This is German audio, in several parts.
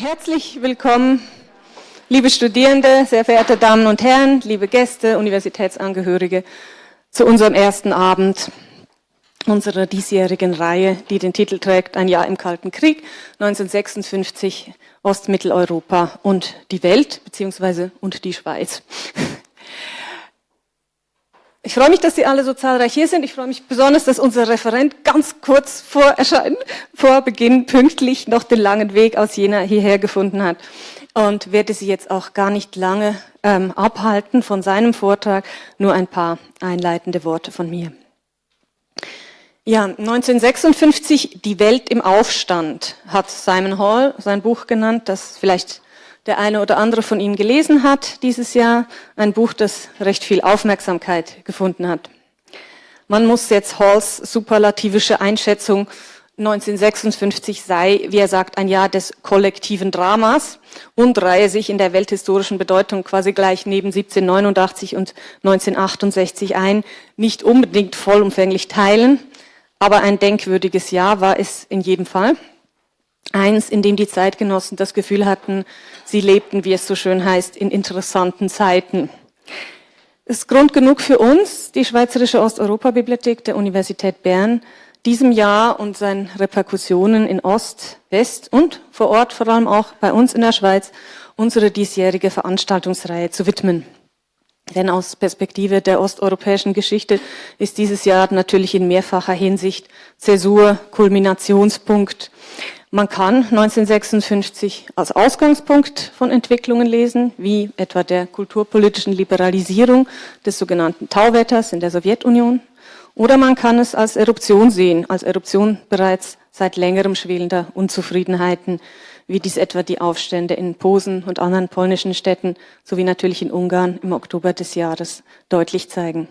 Herzlich willkommen, liebe Studierende, sehr verehrte Damen und Herren, liebe Gäste, Universitätsangehörige, zu unserem ersten Abend unserer diesjährigen Reihe, die den Titel trägt Ein Jahr im Kalten Krieg, 1956, Ostmitteleuropa und die Welt, beziehungsweise und die Schweiz. Ich freue mich, dass Sie alle so zahlreich hier sind. Ich freue mich besonders, dass unser Referent ganz kurz vor Erscheinen, vor Beginn pünktlich noch den langen Weg aus Jena hierher gefunden hat und werde Sie jetzt auch gar nicht lange ähm, abhalten von seinem Vortrag, nur ein paar einleitende Worte von mir. Ja, 1956, Die Welt im Aufstand, hat Simon Hall sein Buch genannt, das vielleicht der eine oder andere von Ihnen gelesen hat dieses Jahr. Ein Buch, das recht viel Aufmerksamkeit gefunden hat. Man muss jetzt Halls superlativische Einschätzung 1956 sei, wie er sagt, ein Jahr des kollektiven Dramas und reihe sich in der welthistorischen Bedeutung quasi gleich neben 1789 und 1968 ein, nicht unbedingt vollumfänglich teilen, aber ein denkwürdiges Jahr war es in jedem Fall. Eins, in dem die Zeitgenossen das Gefühl hatten, sie lebten, wie es so schön heißt, in interessanten Zeiten. Es ist Grund genug für uns, die Schweizerische Osteuropa-Bibliothek der Universität Bern, diesem Jahr und seinen Reperkussionen in Ost, West und vor Ort, vor allem auch bei uns in der Schweiz, unsere diesjährige Veranstaltungsreihe zu widmen. Denn aus Perspektive der osteuropäischen Geschichte ist dieses Jahr natürlich in mehrfacher Hinsicht Zäsur, Kulminationspunkt. Man kann 1956 als Ausgangspunkt von Entwicklungen lesen, wie etwa der kulturpolitischen Liberalisierung des sogenannten Tauwetters in der Sowjetunion. Oder man kann es als Eruption sehen, als Eruption bereits seit längerem schwelender Unzufriedenheiten, wie dies etwa die Aufstände in Posen und anderen polnischen Städten sowie natürlich in Ungarn im Oktober des Jahres deutlich zeigen.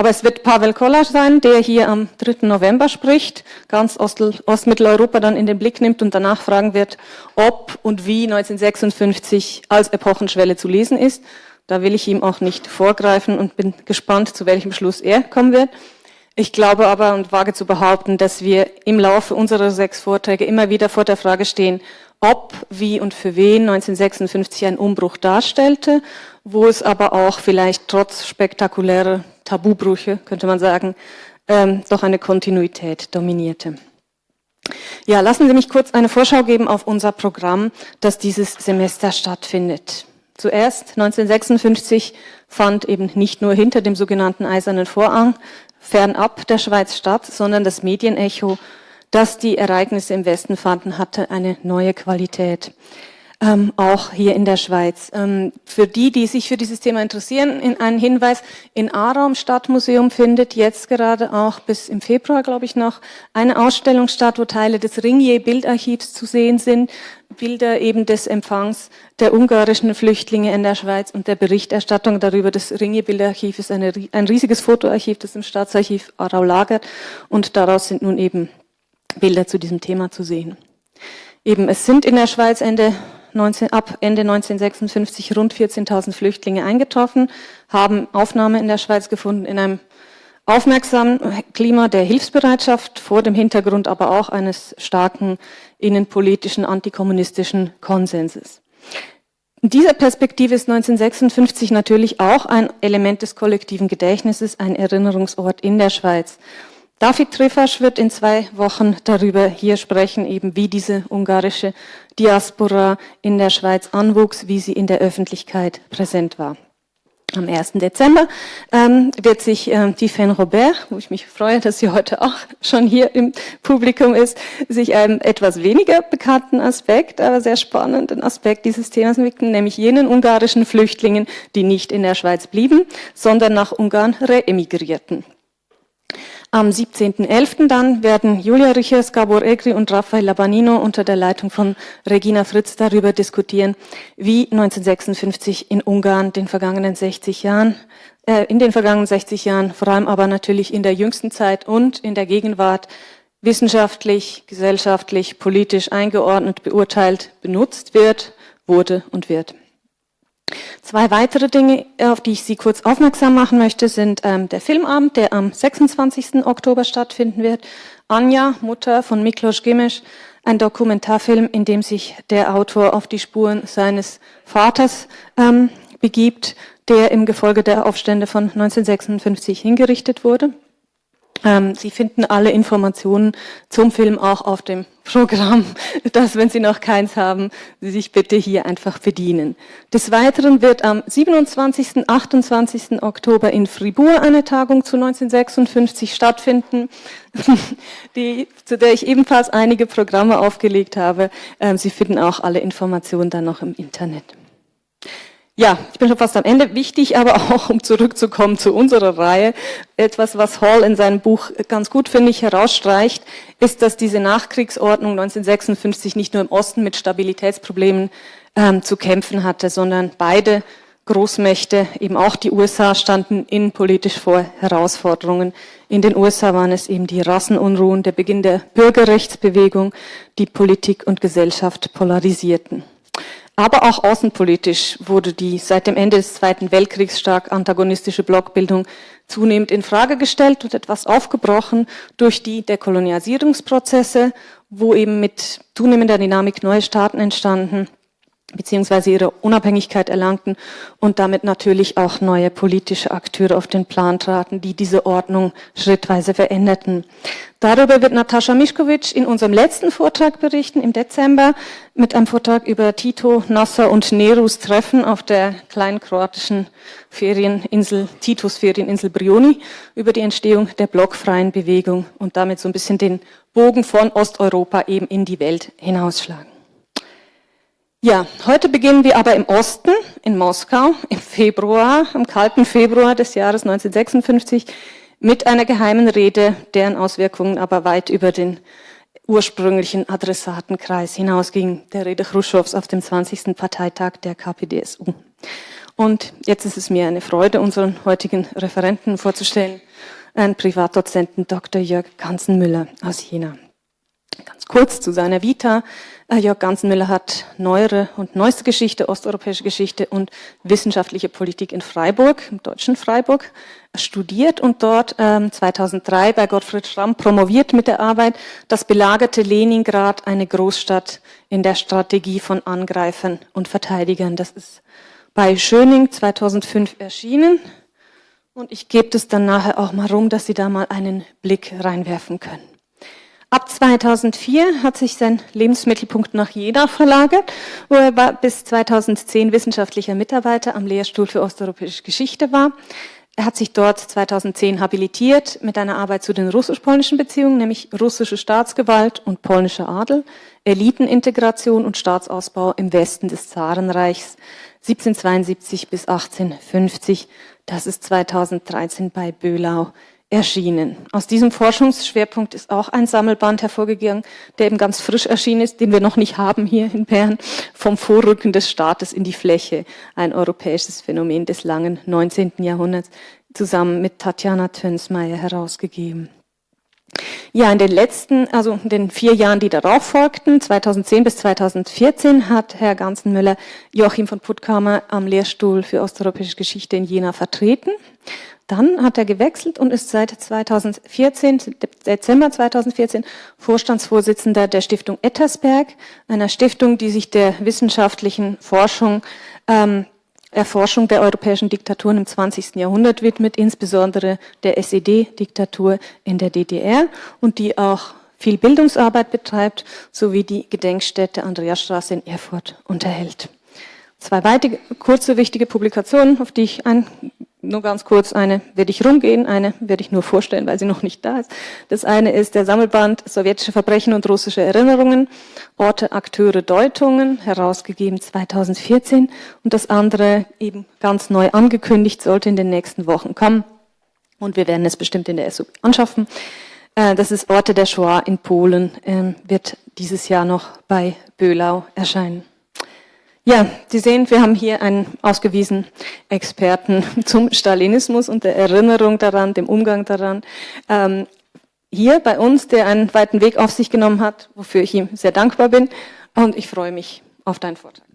Aber es wird Pavel Kolar sein, der hier am 3. November spricht, ganz Ost Ostmitteleuropa dann in den Blick nimmt und danach fragen wird, ob und wie 1956 als Epochenschwelle zu lesen ist. Da will ich ihm auch nicht vorgreifen und bin gespannt, zu welchem Schluss er kommen wird. Ich glaube aber und wage zu behaupten, dass wir im Laufe unserer sechs Vorträge immer wieder vor der Frage stehen, ob, wie und für wen 1956 ein Umbruch darstellte, wo es aber auch vielleicht trotz spektakulärer Tabubrüche, könnte man sagen, ähm, doch eine Kontinuität dominierte. Ja, lassen Sie mich kurz eine Vorschau geben auf unser Programm, das dieses Semester stattfindet. Zuerst 1956 fand eben nicht nur hinter dem sogenannten Eisernen Vorhang fernab der Schweiz statt, sondern das Medienecho, das die Ereignisse im Westen fanden, hatte eine neue Qualität ähm, auch hier in der Schweiz. Ähm, für die, die sich für dieses Thema interessieren, in ein Hinweis, in Aarau Stadtmuseum findet jetzt gerade auch bis im Februar, glaube ich, noch eine Ausstellung statt, wo Teile des Ringier-Bildarchivs zu sehen sind, Bilder eben des Empfangs der ungarischen Flüchtlinge in der Schweiz und der Berichterstattung darüber. Das Ringier-Bildarchiv ist eine, ein riesiges Fotoarchiv, das im Staatsarchiv Aarau lagert und daraus sind nun eben Bilder zu diesem Thema zu sehen. Eben, es sind in der Schweiz Ende 19, ab Ende 1956 rund 14.000 Flüchtlinge eingetroffen, haben Aufnahme in der Schweiz gefunden in einem aufmerksamen Klima der Hilfsbereitschaft, vor dem Hintergrund aber auch eines starken innenpolitischen antikommunistischen Konsenses. In dieser Perspektive ist 1956 natürlich auch ein Element des kollektiven Gedächtnisses, ein Erinnerungsort in der Schweiz. David Trifasch wird in zwei Wochen darüber hier sprechen, eben wie diese ungarische Diaspora in der Schweiz anwuchs, wie sie in der Öffentlichkeit präsent war. Am 1. Dezember ähm, wird sich äh, Tiffaine Robert, wo ich mich freue, dass sie heute auch schon hier im Publikum ist, sich einem etwas weniger bekannten Aspekt, aber sehr spannenden Aspekt dieses Themas widmen, nämlich jenen ungarischen Flüchtlingen, die nicht in der Schweiz blieben, sondern nach Ungarn reemigrierten. Am 17.11. dann werden Julia Riches, Gabor Egri und Rafael Labanino unter der Leitung von Regina Fritz darüber diskutieren, wie 1956 in Ungarn den vergangenen 60 Jahren, äh, in den vergangenen 60 Jahren, vor allem aber natürlich in der jüngsten Zeit und in der Gegenwart wissenschaftlich, gesellschaftlich, politisch eingeordnet, beurteilt, benutzt wird, wurde und wird. Zwei weitere Dinge, auf die ich Sie kurz aufmerksam machen möchte, sind ähm, der Filmabend, der am 26. Oktober stattfinden wird. Anja, Mutter von Miklos Gimesch, ein Dokumentarfilm, in dem sich der Autor auf die Spuren seines Vaters ähm, begibt, der im Gefolge der Aufstände von 1956 hingerichtet wurde. Ähm, Sie finden alle Informationen zum Film auch auf dem Programm, dass, wenn Sie noch keins haben, Sie sich bitte hier einfach bedienen. Des Weiteren wird am 27. 28. Oktober in Fribourg eine Tagung zu 1956 stattfinden, die, zu der ich ebenfalls einige Programme aufgelegt habe. Ähm, Sie finden auch alle Informationen dann noch im Internet. Ja, ich bin schon fast am Ende. Wichtig aber auch, um zurückzukommen zu unserer Reihe, etwas, was Hall in seinem Buch ganz gut, finde ich, herausstreicht, ist, dass diese Nachkriegsordnung 1956 nicht nur im Osten mit Stabilitätsproblemen ähm, zu kämpfen hatte, sondern beide Großmächte, eben auch die USA, standen innenpolitisch vor Herausforderungen. In den USA waren es eben die Rassenunruhen, der Beginn der Bürgerrechtsbewegung, die Politik und Gesellschaft polarisierten. Aber auch außenpolitisch wurde die seit dem Ende des Zweiten Weltkriegs stark antagonistische Blockbildung zunehmend in Frage gestellt und etwas aufgebrochen durch die Dekolonialisierungsprozesse, wo eben mit zunehmender Dynamik neue Staaten entstanden beziehungsweise ihre Unabhängigkeit erlangten und damit natürlich auch neue politische Akteure auf den Plan traten, die diese Ordnung schrittweise veränderten. Darüber wird Natascha Mischkovic in unserem letzten Vortrag berichten, im Dezember, mit einem Vortrag über Tito, Nasser und Nerus Treffen auf der kleinen kroatischen Ferieninsel, Titus Ferieninsel Brioni, über die Entstehung der blockfreien Bewegung und damit so ein bisschen den Bogen von Osteuropa eben in die Welt hinausschlagen. Ja, heute beginnen wir aber im Osten, in Moskau, im Februar, am kalten Februar des Jahres 1956, mit einer geheimen Rede, deren Auswirkungen aber weit über den ursprünglichen Adressatenkreis hinausging, der Rede Khrushchevs auf dem 20. Parteitag der KPDSU. Und jetzt ist es mir eine Freude, unseren heutigen Referenten vorzustellen, einen Privatdozenten Dr. Jörg Kanzenmüller aus Jena. Ganz kurz zu seiner Vita. Äh, Jörg Ganzenmüller hat neuere und neueste Geschichte, osteuropäische Geschichte und wissenschaftliche Politik in Freiburg, im deutschen Freiburg, studiert und dort ähm, 2003 bei Gottfried Schramm promoviert mit der Arbeit Das belagerte Leningrad, eine Großstadt in der Strategie von Angreifern und Verteidigern. Das ist bei Schöning 2005 erschienen. Und ich gebe das dann nachher auch mal rum, dass Sie da mal einen Blick reinwerfen können. Ab 2004 hat sich sein Lebensmittelpunkt nach Jena verlagert, wo er bis 2010 wissenschaftlicher Mitarbeiter am Lehrstuhl für osteuropäische Geschichte war. Er hat sich dort 2010 habilitiert mit einer Arbeit zu den russisch-polnischen Beziehungen, nämlich russische Staatsgewalt und polnischer Adel, Elitenintegration und Staatsausbau im Westen des Zarenreichs 1772 bis 1850. Das ist 2013 bei Böhlau erschienen. Aus diesem Forschungsschwerpunkt ist auch ein Sammelband hervorgegangen, der eben ganz frisch erschienen ist, den wir noch nicht haben hier in Bern, vom Vorrücken des Staates in die Fläche, ein europäisches Phänomen des langen 19. Jahrhunderts, zusammen mit Tatjana Tönsmeier herausgegeben. Ja, in den letzten, also in den vier Jahren, die darauf folgten, 2010 bis 2014, hat Herr Ganzenmüller Joachim von Puttkamer am Lehrstuhl für osteuropäische Geschichte in Jena vertreten. Dann hat er gewechselt und ist seit 2014, Dezember 2014, Vorstandsvorsitzender der Stiftung Ettersberg, einer Stiftung, die sich der wissenschaftlichen Forschung, ähm, Erforschung der europäischen Diktaturen im 20. Jahrhundert widmet, insbesondere der SED-Diktatur in der DDR und die auch viel Bildungsarbeit betreibt, sowie die Gedenkstätte Andreasstraße in Erfurt unterhält. Zwei weitere kurze, wichtige Publikationen, auf die ich ein nur ganz kurz, eine werde ich rumgehen, eine werde ich nur vorstellen, weil sie noch nicht da ist. Das eine ist der Sammelband Sowjetische Verbrechen und russische Erinnerungen, Orte, Akteure, Deutungen, herausgegeben 2014. Und das andere eben ganz neu angekündigt, sollte in den nächsten Wochen kommen. Und wir werden es bestimmt in der SU anschaffen. Äh, das ist Orte der Shoah in Polen, ähm, wird dieses Jahr noch bei Böhlau erscheinen. Ja, Sie sehen, wir haben hier einen ausgewiesenen Experten zum Stalinismus und der Erinnerung daran, dem Umgang daran. Ähm, hier bei uns, der einen weiten Weg auf sich genommen hat, wofür ich ihm sehr dankbar bin. Und ich freue mich auf deinen Vortrag.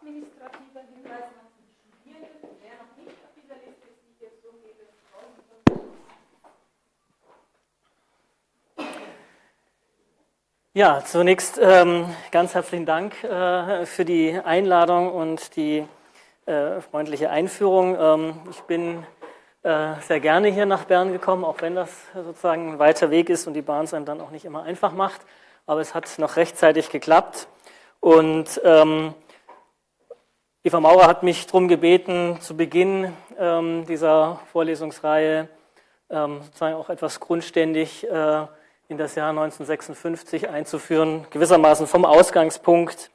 Administrativer Hinweis für die Studierenden. Wer noch nicht auf dieser Liste ist, die jetzt umgeht, Ja, zunächst ähm, ganz herzlichen Dank äh, für die Einladung und die äh, freundliche Einführung. Ähm, ich bin äh, sehr gerne hier nach Bern gekommen, auch wenn das sozusagen ein weiter Weg ist und die Bahn es einem dann auch nicht immer einfach macht. Aber es hat noch rechtzeitig geklappt. Und ähm, Eva Maurer hat mich darum gebeten, zu Beginn ähm, dieser Vorlesungsreihe ähm, sozusagen auch etwas grundständig äh, in das Jahr 1956 einzuführen, gewissermaßen vom Ausgangspunkt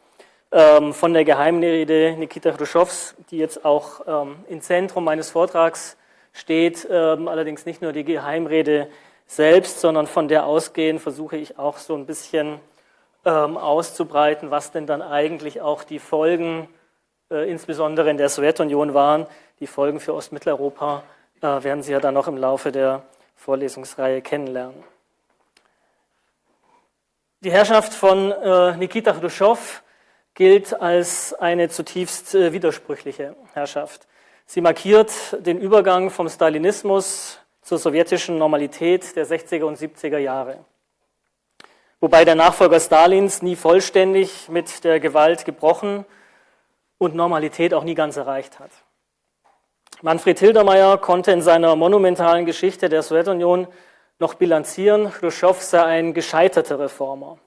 ähm, von der Geheimrede Nikita Khrushchevs, die jetzt auch ähm, im Zentrum meines Vortrags steht, ähm, allerdings nicht nur die Geheimrede selbst, sondern von der ausgehend versuche ich auch so ein bisschen ähm, auszubreiten, was denn dann eigentlich auch die Folgen, insbesondere in der Sowjetunion waren. Die Folgen für Ostmitteleuropa äh, werden Sie ja dann noch im Laufe der Vorlesungsreihe kennenlernen. Die Herrschaft von äh, Nikita Khrushchev gilt als eine zutiefst äh, widersprüchliche Herrschaft. Sie markiert den Übergang vom Stalinismus zur sowjetischen Normalität der 60er und 70er Jahre. Wobei der Nachfolger Stalins nie vollständig mit der Gewalt gebrochen und Normalität auch nie ganz erreicht hat. Manfred Hildermeier konnte in seiner monumentalen Geschichte der Sowjetunion noch bilanzieren, Khrushchev sei ein gescheiterter Reformer.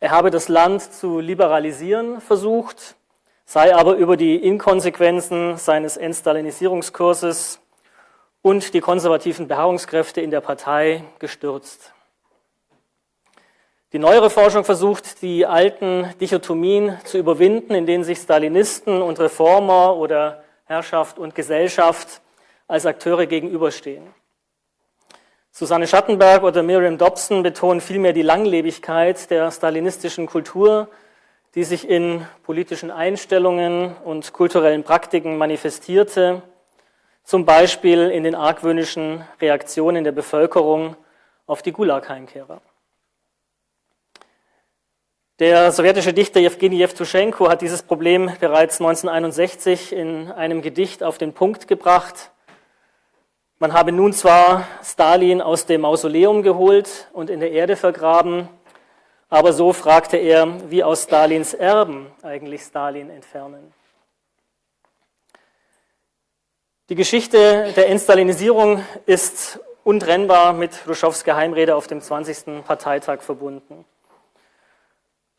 Er habe das Land zu liberalisieren versucht, sei aber über die Inkonsequenzen seines Entstalinisierungskurses und die konservativen Beharrungskräfte in der Partei gestürzt. Die neuere Forschung versucht, die alten Dichotomien zu überwinden, in denen sich Stalinisten und Reformer oder Herrschaft und Gesellschaft als Akteure gegenüberstehen. Susanne Schattenberg oder Miriam Dobson betonen vielmehr die Langlebigkeit der stalinistischen Kultur, die sich in politischen Einstellungen und kulturellen Praktiken manifestierte, zum Beispiel in den argwöhnischen Reaktionen der Bevölkerung auf die Gulag-Heimkehrer. Der sowjetische Dichter Jewgeni Jewtuschenko hat dieses Problem bereits 1961 in einem Gedicht auf den Punkt gebracht. Man habe nun zwar Stalin aus dem Mausoleum geholt und in der Erde vergraben, aber so fragte er, wie aus Stalins Erben eigentlich Stalin entfernen. Die Geschichte der Entstalinisierung ist untrennbar mit Khrushchevs Geheimrede auf dem 20. Parteitag verbunden.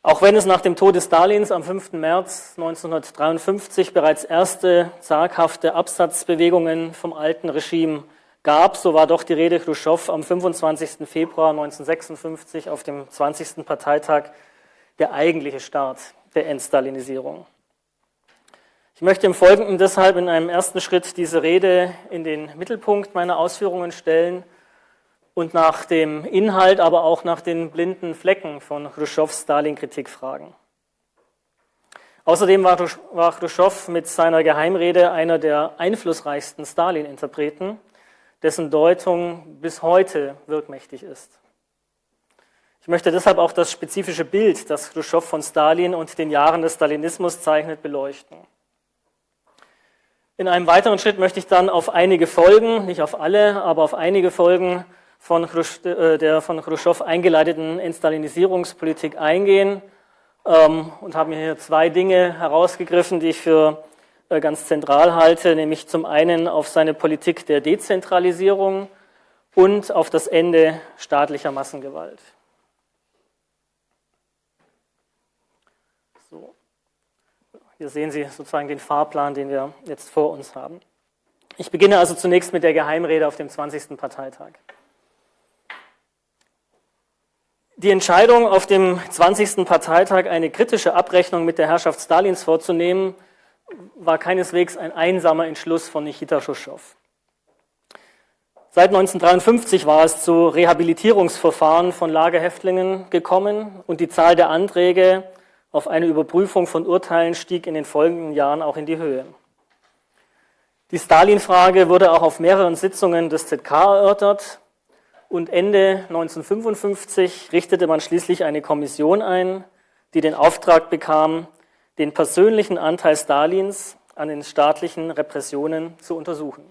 Auch wenn es nach dem Tode Stalins am 5. März 1953 bereits erste zaghafte Absatzbewegungen vom alten Regime gab, so war doch die Rede Khrushchev am 25. Februar 1956 auf dem 20. Parteitag der eigentliche Start der Entstalinisierung. Ich möchte im Folgenden deshalb in einem ersten Schritt diese Rede in den Mittelpunkt meiner Ausführungen stellen und nach dem Inhalt, aber auch nach den blinden Flecken von Khrushchevs Stalin-Kritik fragen. Außerdem war Khrushchev mit seiner Geheimrede einer der einflussreichsten Stalin-Interpreten dessen Deutung bis heute wirkmächtig ist. Ich möchte deshalb auch das spezifische Bild, das Khrushchev von Stalin und den Jahren des Stalinismus zeichnet, beleuchten. In einem weiteren Schritt möchte ich dann auf einige Folgen, nicht auf alle, aber auf einige Folgen von äh, der von Khrushchev eingeleiteten Entstalinisierungspolitik eingehen ähm, und habe mir hier zwei Dinge herausgegriffen, die ich für äh, ganz zentral halte, nämlich zum einen auf seine Politik der Dezentralisierung und auf das Ende staatlicher Massengewalt. So. Hier sehen Sie sozusagen den Fahrplan, den wir jetzt vor uns haben. Ich beginne also zunächst mit der Geheimrede auf dem 20. Parteitag. Die Entscheidung, auf dem 20. Parteitag eine kritische Abrechnung mit der Herrschaft Stalins vorzunehmen, war keineswegs ein einsamer Entschluss von Nikita Khrushchev. Seit 1953 war es zu Rehabilitierungsverfahren von Lagerhäftlingen gekommen und die Zahl der Anträge auf eine Überprüfung von Urteilen stieg in den folgenden Jahren auch in die Höhe. Die Stalin-Frage wurde auch auf mehreren Sitzungen des ZK erörtert und Ende 1955 richtete man schließlich eine Kommission ein, die den Auftrag bekam, den persönlichen Anteil Stalins an den staatlichen Repressionen zu untersuchen.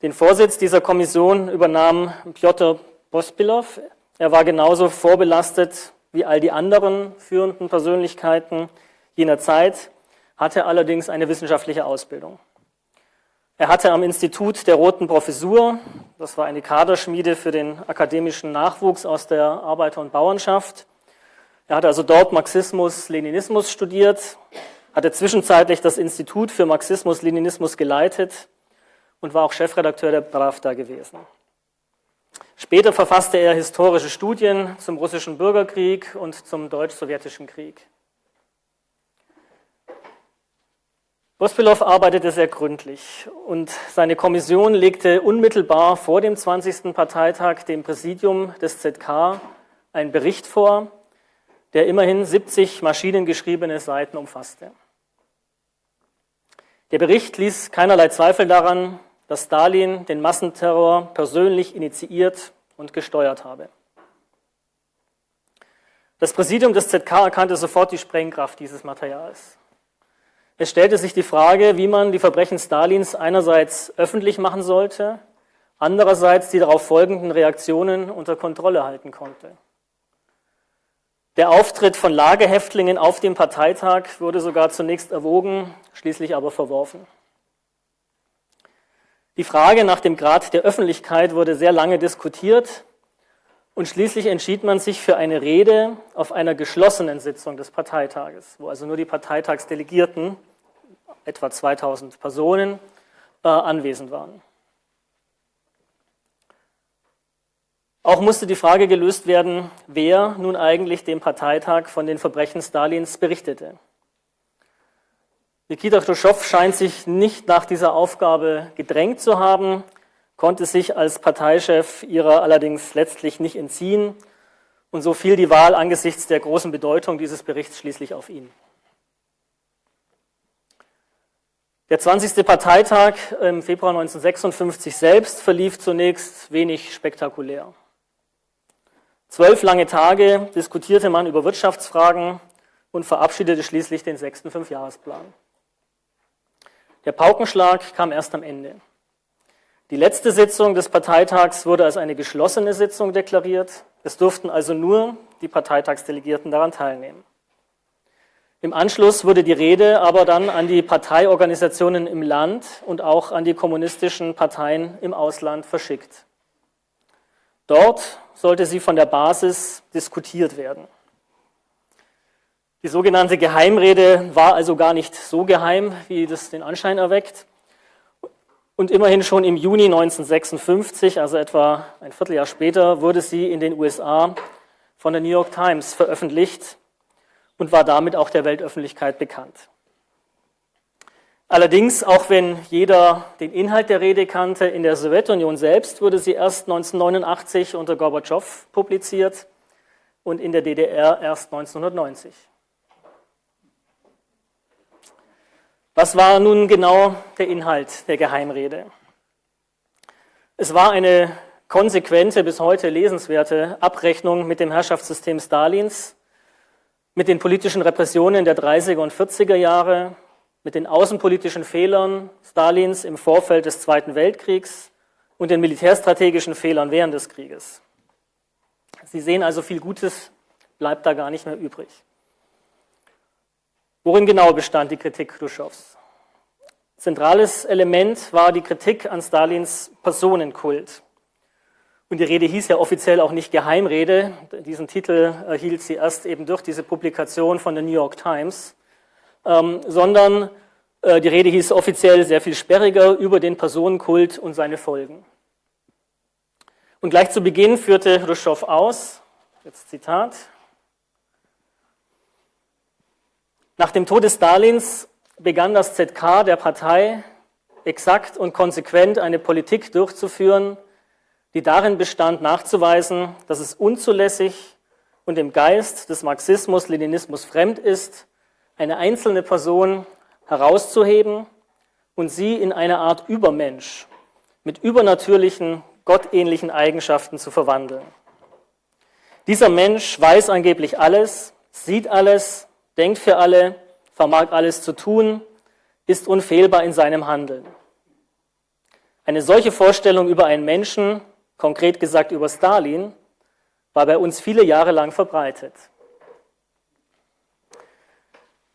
Den Vorsitz dieser Kommission übernahm Piotr Pospilov. Er war genauso vorbelastet wie all die anderen führenden Persönlichkeiten jener Zeit, hatte allerdings eine wissenschaftliche Ausbildung. Er hatte am Institut der Roten Professur, das war eine Kaderschmiede für den akademischen Nachwuchs aus der Arbeiter- und Bauernschaft, er hatte also dort Marxismus, Leninismus studiert, hatte zwischenzeitlich das Institut für Marxismus, Leninismus geleitet und war auch Chefredakteur der Pravda gewesen. Später verfasste er historische Studien zum russischen Bürgerkrieg und zum deutsch-sowjetischen Krieg. Bospilov arbeitete sehr gründlich und seine Kommission legte unmittelbar vor dem 20. Parteitag dem Präsidium des ZK einen Bericht vor, der immerhin 70 maschinengeschriebene Seiten umfasste. Der Bericht ließ keinerlei Zweifel daran, dass Stalin den Massenterror persönlich initiiert und gesteuert habe. Das Präsidium des ZK erkannte sofort die Sprengkraft dieses Materials. Es stellte sich die Frage, wie man die Verbrechen Stalins einerseits öffentlich machen sollte, andererseits die darauf folgenden Reaktionen unter Kontrolle halten konnte. Der Auftritt von Lagerhäftlingen auf dem Parteitag wurde sogar zunächst erwogen, schließlich aber verworfen. Die Frage nach dem Grad der Öffentlichkeit wurde sehr lange diskutiert und schließlich entschied man sich für eine Rede auf einer geschlossenen Sitzung des Parteitages, wo also nur die Parteitagsdelegierten etwa 2000 Personen äh, anwesend waren. Auch musste die Frage gelöst werden, wer nun eigentlich dem Parteitag von den Verbrechen Stalins berichtete. Nikita Khrushchev scheint sich nicht nach dieser Aufgabe gedrängt zu haben, konnte sich als Parteichef ihrer allerdings letztlich nicht entziehen und so fiel die Wahl angesichts der großen Bedeutung dieses Berichts schließlich auf ihn. Der 20. Parteitag im Februar 1956 selbst verlief zunächst wenig spektakulär. Zwölf lange Tage diskutierte man über Wirtschaftsfragen und verabschiedete schließlich den sechsten Fünfjahresplan. Der Paukenschlag kam erst am Ende. Die letzte Sitzung des Parteitags wurde als eine geschlossene Sitzung deklariert. Es durften also nur die Parteitagsdelegierten daran teilnehmen. Im Anschluss wurde die Rede aber dann an die Parteiorganisationen im Land und auch an die kommunistischen Parteien im Ausland verschickt. Dort sollte sie von der Basis diskutiert werden. Die sogenannte Geheimrede war also gar nicht so geheim, wie das den Anschein erweckt. Und immerhin schon im Juni 1956, also etwa ein Vierteljahr später, wurde sie in den USA von der New York Times veröffentlicht und war damit auch der Weltöffentlichkeit bekannt. Allerdings, auch wenn jeder den Inhalt der Rede kannte, in der Sowjetunion selbst wurde sie erst 1989 unter Gorbatschow publiziert und in der DDR erst 1990. Was war nun genau der Inhalt der Geheimrede? Es war eine konsequente, bis heute lesenswerte Abrechnung mit dem Herrschaftssystem Stalins mit den politischen Repressionen der 30er und 40er Jahre, mit den außenpolitischen Fehlern Stalins im Vorfeld des Zweiten Weltkriegs und den militärstrategischen Fehlern während des Krieges. Sie sehen also, viel Gutes bleibt da gar nicht mehr übrig. Worin genau bestand die Kritik Khrushchevs? Zentrales Element war die Kritik an Stalins Personenkult. Und die Rede hieß ja offiziell auch nicht Geheimrede. Diesen Titel erhielt sie erst eben durch diese Publikation von der New York Times, ähm, sondern äh, die Rede hieß offiziell sehr viel sperriger über den Personenkult und seine Folgen. Und gleich zu Beginn führte Khrushchev aus, jetzt Zitat, nach dem Tod des Stalins begann das ZK der Partei exakt und konsequent eine Politik durchzuführen, die darin bestand, nachzuweisen, dass es unzulässig und dem Geist des Marxismus, Leninismus fremd ist, eine einzelne Person herauszuheben und sie in eine Art Übermensch mit übernatürlichen, gottähnlichen Eigenschaften zu verwandeln. Dieser Mensch weiß angeblich alles, sieht alles, denkt für alle, vermag alles zu tun, ist unfehlbar in seinem Handeln. Eine solche Vorstellung über einen Menschen, konkret gesagt über Stalin, war bei uns viele Jahre lang verbreitet.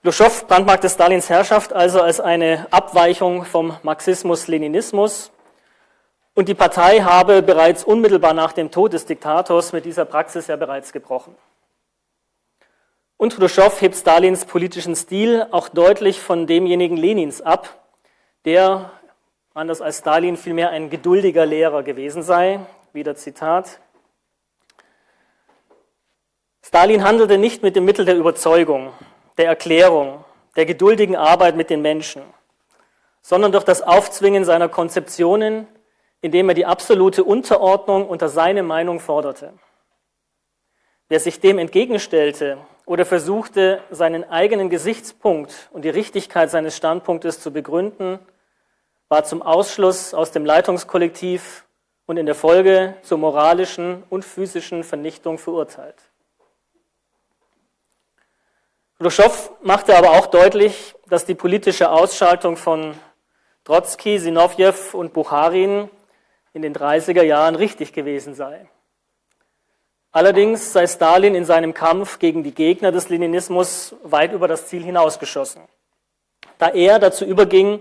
Luschow brandmarkte Stalins Herrschaft also als eine Abweichung vom Marxismus-Leninismus und die Partei habe bereits unmittelbar nach dem Tod des Diktators mit dieser Praxis ja bereits gebrochen. Und Khrushchev hebt Stalins politischen Stil auch deutlich von demjenigen Lenins ab, der, anders als Stalin, vielmehr ein geduldiger Lehrer gewesen sei. Wieder Zitat. Stalin handelte nicht mit dem Mittel der Überzeugung, der Erklärung, der geduldigen Arbeit mit den Menschen, sondern durch das Aufzwingen seiner Konzeptionen, indem er die absolute Unterordnung unter seine Meinung forderte. Wer sich dem entgegenstellte oder versuchte, seinen eigenen Gesichtspunkt und die Richtigkeit seines Standpunktes zu begründen, war zum Ausschluss aus dem Leitungskollektiv und in der Folge zur moralischen und physischen Vernichtung verurteilt. Khrushchev machte aber auch deutlich, dass die politische Ausschaltung von Trotzki, Sinowjew und Bucharin in den 30er Jahren richtig gewesen sei. Allerdings sei Stalin in seinem Kampf gegen die Gegner des Leninismus weit über das Ziel hinausgeschossen, da er dazu überging,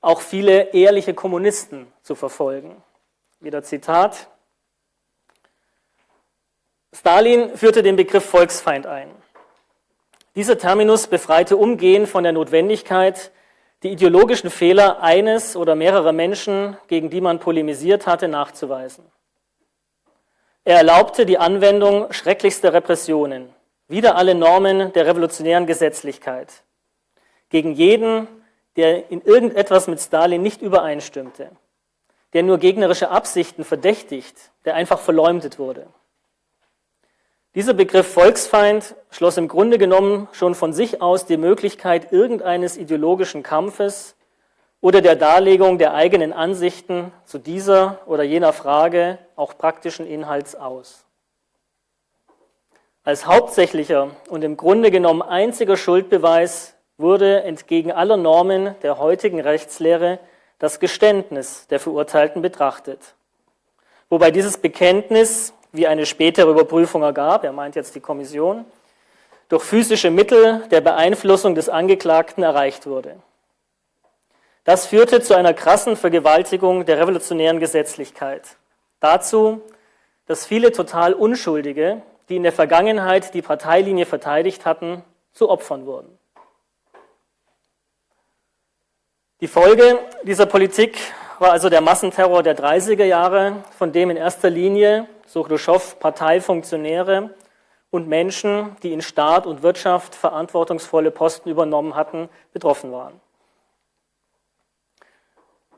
auch viele ehrliche Kommunisten zu verfolgen. Wieder Zitat. Stalin führte den Begriff Volksfeind ein. Dieser Terminus befreite umgehend von der Notwendigkeit, die ideologischen Fehler eines oder mehrerer Menschen, gegen die man polemisiert hatte, nachzuweisen. Er erlaubte die Anwendung schrecklichster Repressionen, wider alle Normen der revolutionären Gesetzlichkeit, gegen jeden, der in irgendetwas mit Stalin nicht übereinstimmte, der nur gegnerische Absichten verdächtigt, der einfach verleumdet wurde. Dieser Begriff Volksfeind schloss im Grunde genommen schon von sich aus die Möglichkeit irgendeines ideologischen Kampfes oder der Darlegung der eigenen Ansichten zu dieser oder jener Frage auch praktischen Inhalts aus. Als hauptsächlicher und im Grunde genommen einziger Schuldbeweis wurde entgegen aller Normen der heutigen Rechtslehre das Geständnis der Verurteilten betrachtet. Wobei dieses Bekenntnis wie eine spätere Überprüfung ergab, er meint jetzt die Kommission, durch physische Mittel der Beeinflussung des Angeklagten erreicht wurde. Das führte zu einer krassen Vergewaltigung der revolutionären Gesetzlichkeit. Dazu, dass viele total Unschuldige, die in der Vergangenheit die Parteilinie verteidigt hatten, zu Opfern wurden. Die Folge dieser Politik war also der Massenterror der 30er Jahre, von dem in erster Linie so Khrushchev Parteifunktionäre und Menschen, die in Staat und Wirtschaft verantwortungsvolle Posten übernommen hatten, betroffen waren.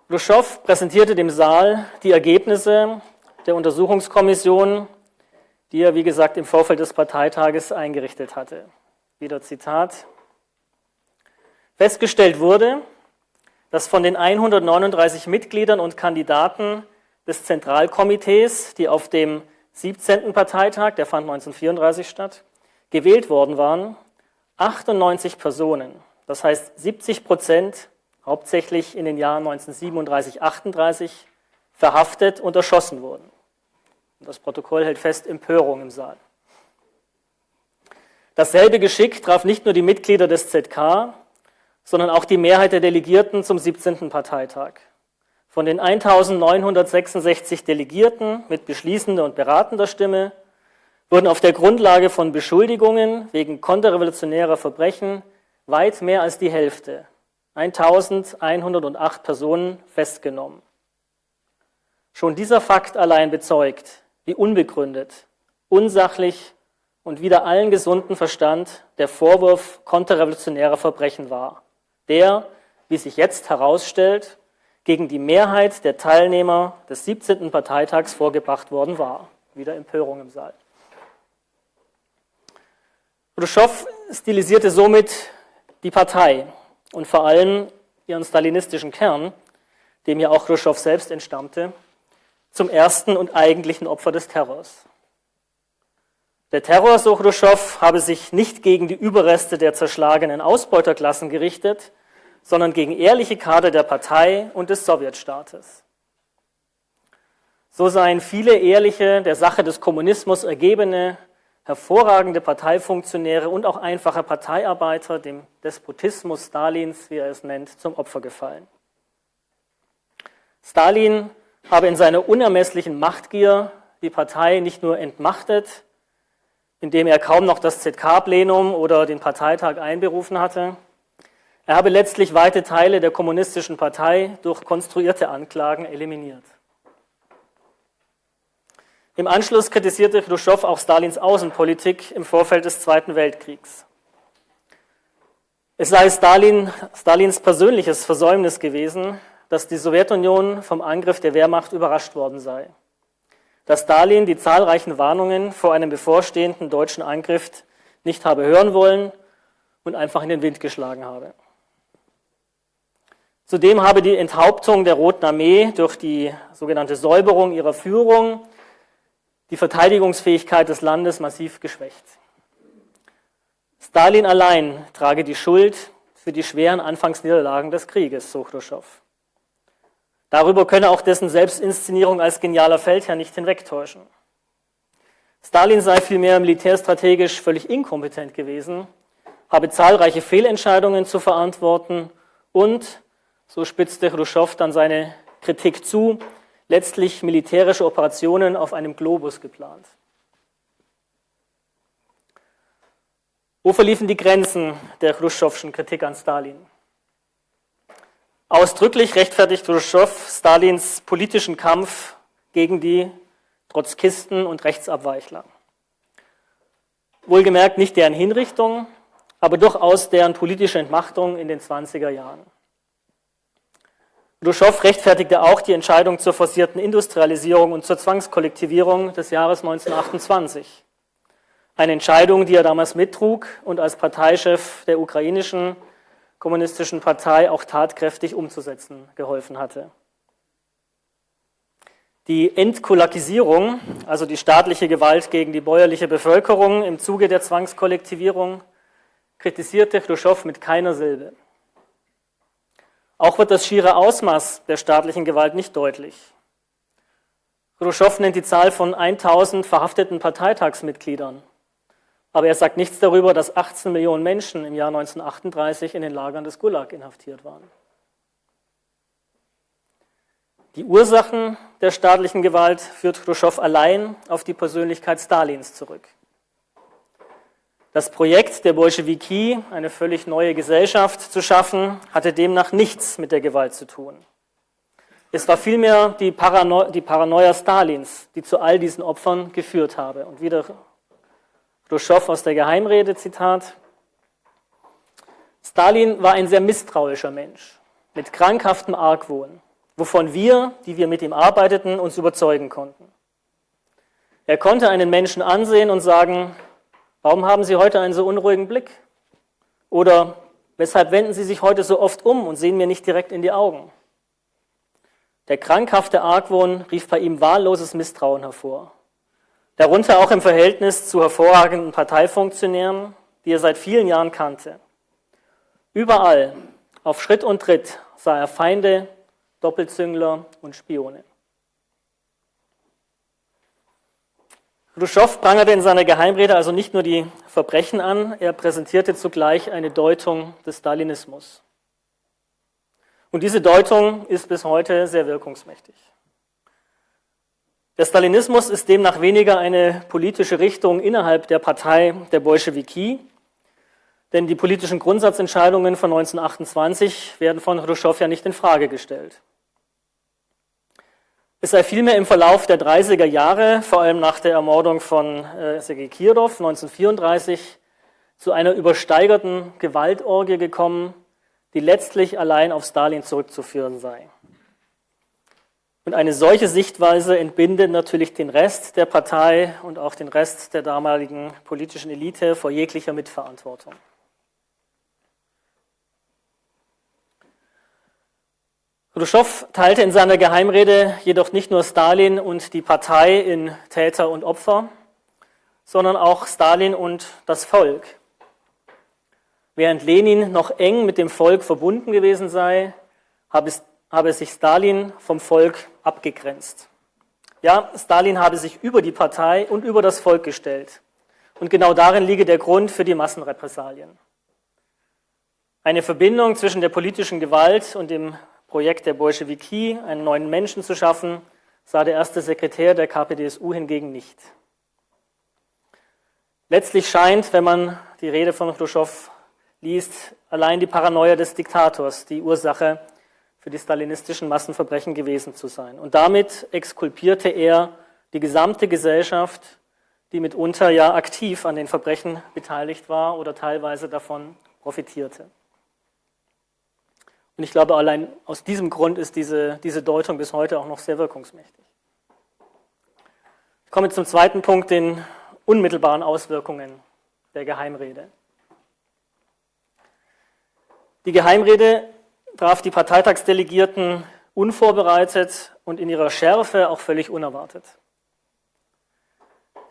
Khrushchev präsentierte dem Saal die Ergebnisse der Untersuchungskommission, die er, wie gesagt, im Vorfeld des Parteitages eingerichtet hatte. Wieder Zitat. Festgestellt wurde, dass von den 139 Mitgliedern und Kandidaten des Zentralkomitees, die auf dem 17. Parteitag, der fand 1934 statt, gewählt worden waren, 98 Personen, das heißt 70 Prozent, hauptsächlich in den Jahren 1937, 38, verhaftet und erschossen wurden. Das Protokoll hält fest Empörung im Saal. Dasselbe Geschick traf nicht nur die Mitglieder des ZK, sondern auch die Mehrheit der Delegierten zum 17. Parteitag. Von den 1966 Delegierten mit beschließender und beratender Stimme wurden auf der Grundlage von Beschuldigungen wegen konterrevolutionärer Verbrechen weit mehr als die Hälfte, 1108 Personen, festgenommen. Schon dieser Fakt allein bezeugt, wie unbegründet, unsachlich und wider allen gesunden Verstand der Vorwurf konterrevolutionärer Verbrechen war, der, wie sich jetzt herausstellt, gegen die Mehrheit der Teilnehmer des 17. Parteitags vorgebracht worden war. Wieder Empörung im Saal. Khrushchev stilisierte somit die Partei und vor allem ihren stalinistischen Kern, dem ja auch Khrushchev selbst entstammte, zum ersten und eigentlichen Opfer des Terrors. Der Terror, so Khrushchev, habe sich nicht gegen die Überreste der zerschlagenen Ausbeuterklassen gerichtet, sondern gegen ehrliche Kader der Partei und des Sowjetstaates. So seien viele ehrliche, der Sache des Kommunismus ergebene, hervorragende Parteifunktionäre und auch einfache Parteiarbeiter dem Despotismus Stalins, wie er es nennt, zum Opfer gefallen. Stalin habe in seiner unermesslichen Machtgier die Partei nicht nur entmachtet, indem er kaum noch das ZK-Plenum oder den Parteitag einberufen hatte. Er habe letztlich weite Teile der kommunistischen Partei durch konstruierte Anklagen eliminiert. Im Anschluss kritisierte Khrushchev auch Stalins Außenpolitik im Vorfeld des Zweiten Weltkriegs. Es sei Stalin, Stalins persönliches Versäumnis gewesen, dass die Sowjetunion vom Angriff der Wehrmacht überrascht worden sei dass Stalin die zahlreichen Warnungen vor einem bevorstehenden deutschen Angriff nicht habe hören wollen und einfach in den Wind geschlagen habe. Zudem habe die Enthauptung der Roten Armee durch die sogenannte Säuberung ihrer Führung die Verteidigungsfähigkeit des Landes massiv geschwächt. Stalin allein trage die Schuld für die schweren Anfangsniederlagen des Krieges, so Khrushchev. Darüber könne auch dessen Selbstinszenierung als genialer Feldherr nicht hinwegtäuschen. Stalin sei vielmehr militärstrategisch völlig inkompetent gewesen, habe zahlreiche Fehlentscheidungen zu verantworten und, so spitzte Khrushchev dann seine Kritik zu, letztlich militärische Operationen auf einem Globus geplant. Wo verliefen die Grenzen der Khrushchevschen Kritik an Stalin? Ausdrücklich rechtfertigt Khrushchev Stalins politischen Kampf gegen die Trotzkisten und Rechtsabweichler. Wohlgemerkt nicht deren Hinrichtung, aber durchaus deren politische Entmachtung in den 20er Jahren. Khrushchev rechtfertigte auch die Entscheidung zur forcierten Industrialisierung und zur Zwangskollektivierung des Jahres 1928. Eine Entscheidung, die er damals mittrug und als Parteichef der ukrainischen kommunistischen Partei auch tatkräftig umzusetzen geholfen hatte. Die Entkulakisierung, also die staatliche Gewalt gegen die bäuerliche Bevölkerung im Zuge der Zwangskollektivierung, kritisierte Khrushchev mit keiner Silbe. Auch wird das schiere Ausmaß der staatlichen Gewalt nicht deutlich. Khrushchev nennt die Zahl von 1000 verhafteten Parteitagsmitgliedern. Aber er sagt nichts darüber, dass 18 Millionen Menschen im Jahr 1938 in den Lagern des Gulag inhaftiert waren. Die Ursachen der staatlichen Gewalt führt Khrushchev allein auf die Persönlichkeit Stalins zurück. Das Projekt der Bolschewiki, eine völlig neue Gesellschaft zu schaffen, hatte demnach nichts mit der Gewalt zu tun. Es war vielmehr die, Parano die Paranoia Stalins, die zu all diesen Opfern geführt habe. Und wieder Khrushchev aus der Geheimrede, Zitat. Stalin war ein sehr misstrauischer Mensch mit krankhaftem Argwohn, wovon wir, die wir mit ihm arbeiteten, uns überzeugen konnten. Er konnte einen Menschen ansehen und sagen, warum haben Sie heute einen so unruhigen Blick? Oder weshalb wenden Sie sich heute so oft um und sehen mir nicht direkt in die Augen? Der krankhafte Argwohn rief bei ihm wahlloses Misstrauen hervor. Darunter auch im Verhältnis zu hervorragenden Parteifunktionären, die er seit vielen Jahren kannte. Überall, auf Schritt und Tritt, sah er Feinde, Doppelzüngler und Spione. Khrushchev prangerte in seiner Geheimrede also nicht nur die Verbrechen an, er präsentierte zugleich eine Deutung des Stalinismus. Und diese Deutung ist bis heute sehr wirkungsmächtig. Der Stalinismus ist demnach weniger eine politische Richtung innerhalb der Partei der Bolschewiki, denn die politischen Grundsatzentscheidungen von 1928 werden von Khrushchev ja nicht in Frage gestellt. Es sei vielmehr im Verlauf der 30er Jahre, vor allem nach der Ermordung von äh, Sergei Kirov 1934, zu einer übersteigerten Gewaltorgie gekommen, die letztlich allein auf Stalin zurückzuführen sei. Und eine solche Sichtweise entbindet natürlich den Rest der Partei und auch den Rest der damaligen politischen Elite vor jeglicher Mitverantwortung. Khrushchev teilte in seiner Geheimrede jedoch nicht nur Stalin und die Partei in Täter und Opfer, sondern auch Stalin und das Volk. Während Lenin noch eng mit dem Volk verbunden gewesen sei, habe, habe sich Stalin vom Volk abgegrenzt. Ja, Stalin habe sich über die Partei und über das Volk gestellt. Und genau darin liege der Grund für die Massenrepressalien. Eine Verbindung zwischen der politischen Gewalt und dem Projekt der Bolschewiki, einen neuen Menschen zu schaffen, sah der erste Sekretär der KPDSU hingegen nicht. Letztlich scheint, wenn man die Rede von Khrushchev liest, allein die Paranoia des Diktators die Ursache für die stalinistischen Massenverbrechen gewesen zu sein. Und damit exkulpierte er die gesamte Gesellschaft, die mitunter ja aktiv an den Verbrechen beteiligt war oder teilweise davon profitierte. Und ich glaube, allein aus diesem Grund ist diese, diese Deutung bis heute auch noch sehr wirkungsmächtig. Ich komme zum zweiten Punkt, den unmittelbaren Auswirkungen der Geheimrede. Die Geheimrede traf die Parteitagsdelegierten unvorbereitet und in ihrer Schärfe auch völlig unerwartet.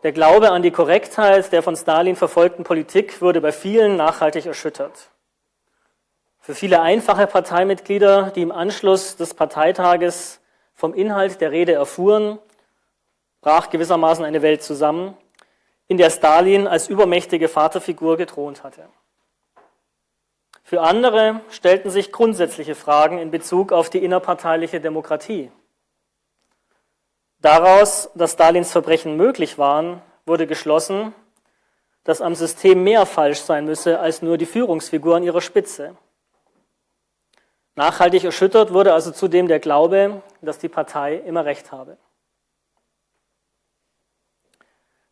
Der Glaube an die Korrektheit der von Stalin verfolgten Politik wurde bei vielen nachhaltig erschüttert. Für viele einfache Parteimitglieder, die im Anschluss des Parteitages vom Inhalt der Rede erfuhren, brach gewissermaßen eine Welt zusammen, in der Stalin als übermächtige Vaterfigur gethront hatte. Für andere stellten sich grundsätzliche Fragen in Bezug auf die innerparteiliche Demokratie. Daraus, dass Stalins Verbrechen möglich waren, wurde geschlossen, dass am System mehr falsch sein müsse als nur die Führungsfigur an ihrer Spitze. Nachhaltig erschüttert wurde also zudem der Glaube, dass die Partei immer recht habe.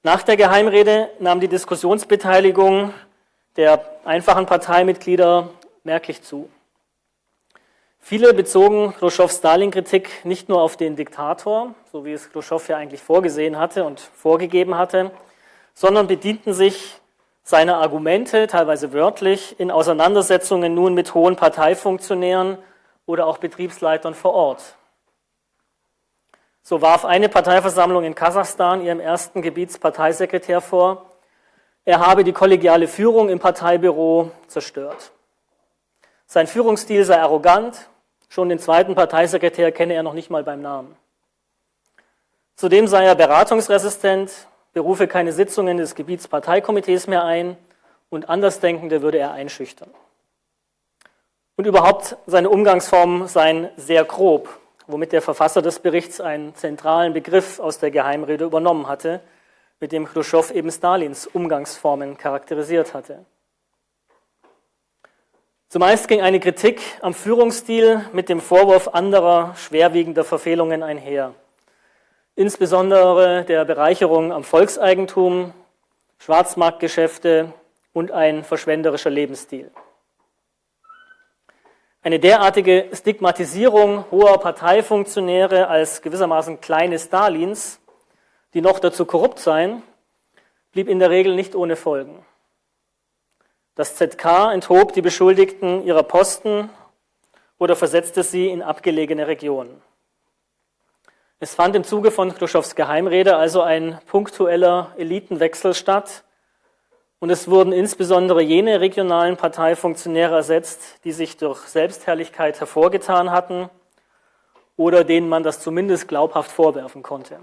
Nach der Geheimrede nahm die Diskussionsbeteiligung der einfachen Parteimitglieder merklich zu. Viele bezogen Khrushchevs Stalin-Kritik nicht nur auf den Diktator, so wie es Khrushchev ja eigentlich vorgesehen hatte und vorgegeben hatte, sondern bedienten sich seiner Argumente, teilweise wörtlich, in Auseinandersetzungen nun mit hohen Parteifunktionären oder auch Betriebsleitern vor Ort. So warf eine Parteiversammlung in Kasachstan ihrem ersten Gebietsparteisekretär vor, er habe die kollegiale Führung im Parteibüro zerstört. Sein Führungsstil sei arrogant, schon den zweiten Parteisekretär kenne er noch nicht mal beim Namen. Zudem sei er beratungsresistent, berufe keine Sitzungen des Gebietsparteikomitees mehr ein und Andersdenkende würde er einschüchtern. Und überhaupt seine Umgangsformen seien sehr grob, womit der Verfasser des Berichts einen zentralen Begriff aus der Geheimrede übernommen hatte, mit dem Khrushchev eben Stalins Umgangsformen charakterisiert hatte. Zumeist ging eine Kritik am Führungsstil mit dem Vorwurf anderer schwerwiegender Verfehlungen einher, insbesondere der Bereicherung am Volkseigentum, Schwarzmarktgeschäfte und ein verschwenderischer Lebensstil. Eine derartige Stigmatisierung hoher Parteifunktionäre als gewissermaßen kleine Stalins, die noch dazu korrupt seien, blieb in der Regel nicht ohne Folgen. Das ZK enthob die Beschuldigten ihrer Posten oder versetzte sie in abgelegene Regionen. Es fand im Zuge von Khrushchevs Geheimrede also ein punktueller Elitenwechsel statt und es wurden insbesondere jene regionalen Parteifunktionäre ersetzt, die sich durch Selbstherrlichkeit hervorgetan hatten oder denen man das zumindest glaubhaft vorwerfen konnte.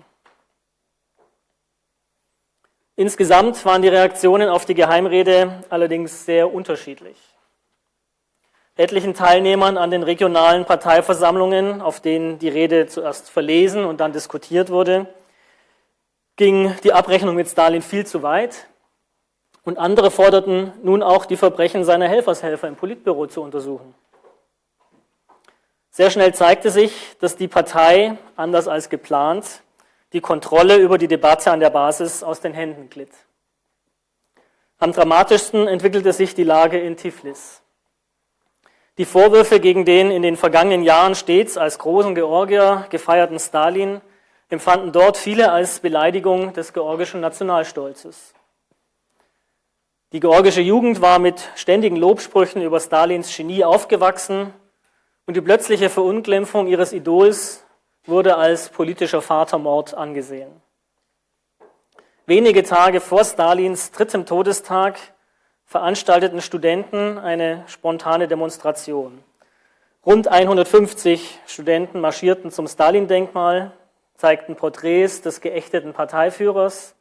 Insgesamt waren die Reaktionen auf die Geheimrede allerdings sehr unterschiedlich. Etlichen Teilnehmern an den regionalen Parteiversammlungen, auf denen die Rede zuerst verlesen und dann diskutiert wurde, ging die Abrechnung mit Stalin viel zu weit. Und andere forderten nun auch, die Verbrechen seiner Helfershelfer im Politbüro zu untersuchen. Sehr schnell zeigte sich, dass die Partei, anders als geplant, die Kontrolle über die Debatte an der Basis aus den Händen glitt. Am dramatischsten entwickelte sich die Lage in Tiflis. Die Vorwürfe gegen den in den vergangenen Jahren stets als großen Georgier gefeierten Stalin empfanden dort viele als Beleidigung des georgischen Nationalstolzes. Die georgische Jugend war mit ständigen Lobsprüchen über Stalins Genie aufgewachsen und die plötzliche Verunglimpfung ihres Idols wurde als politischer Vatermord angesehen. Wenige Tage vor Stalins drittem Todestag veranstalteten Studenten eine spontane Demonstration. Rund 150 Studenten marschierten zum Stalin-Denkmal, zeigten Porträts des geächteten Parteiführers,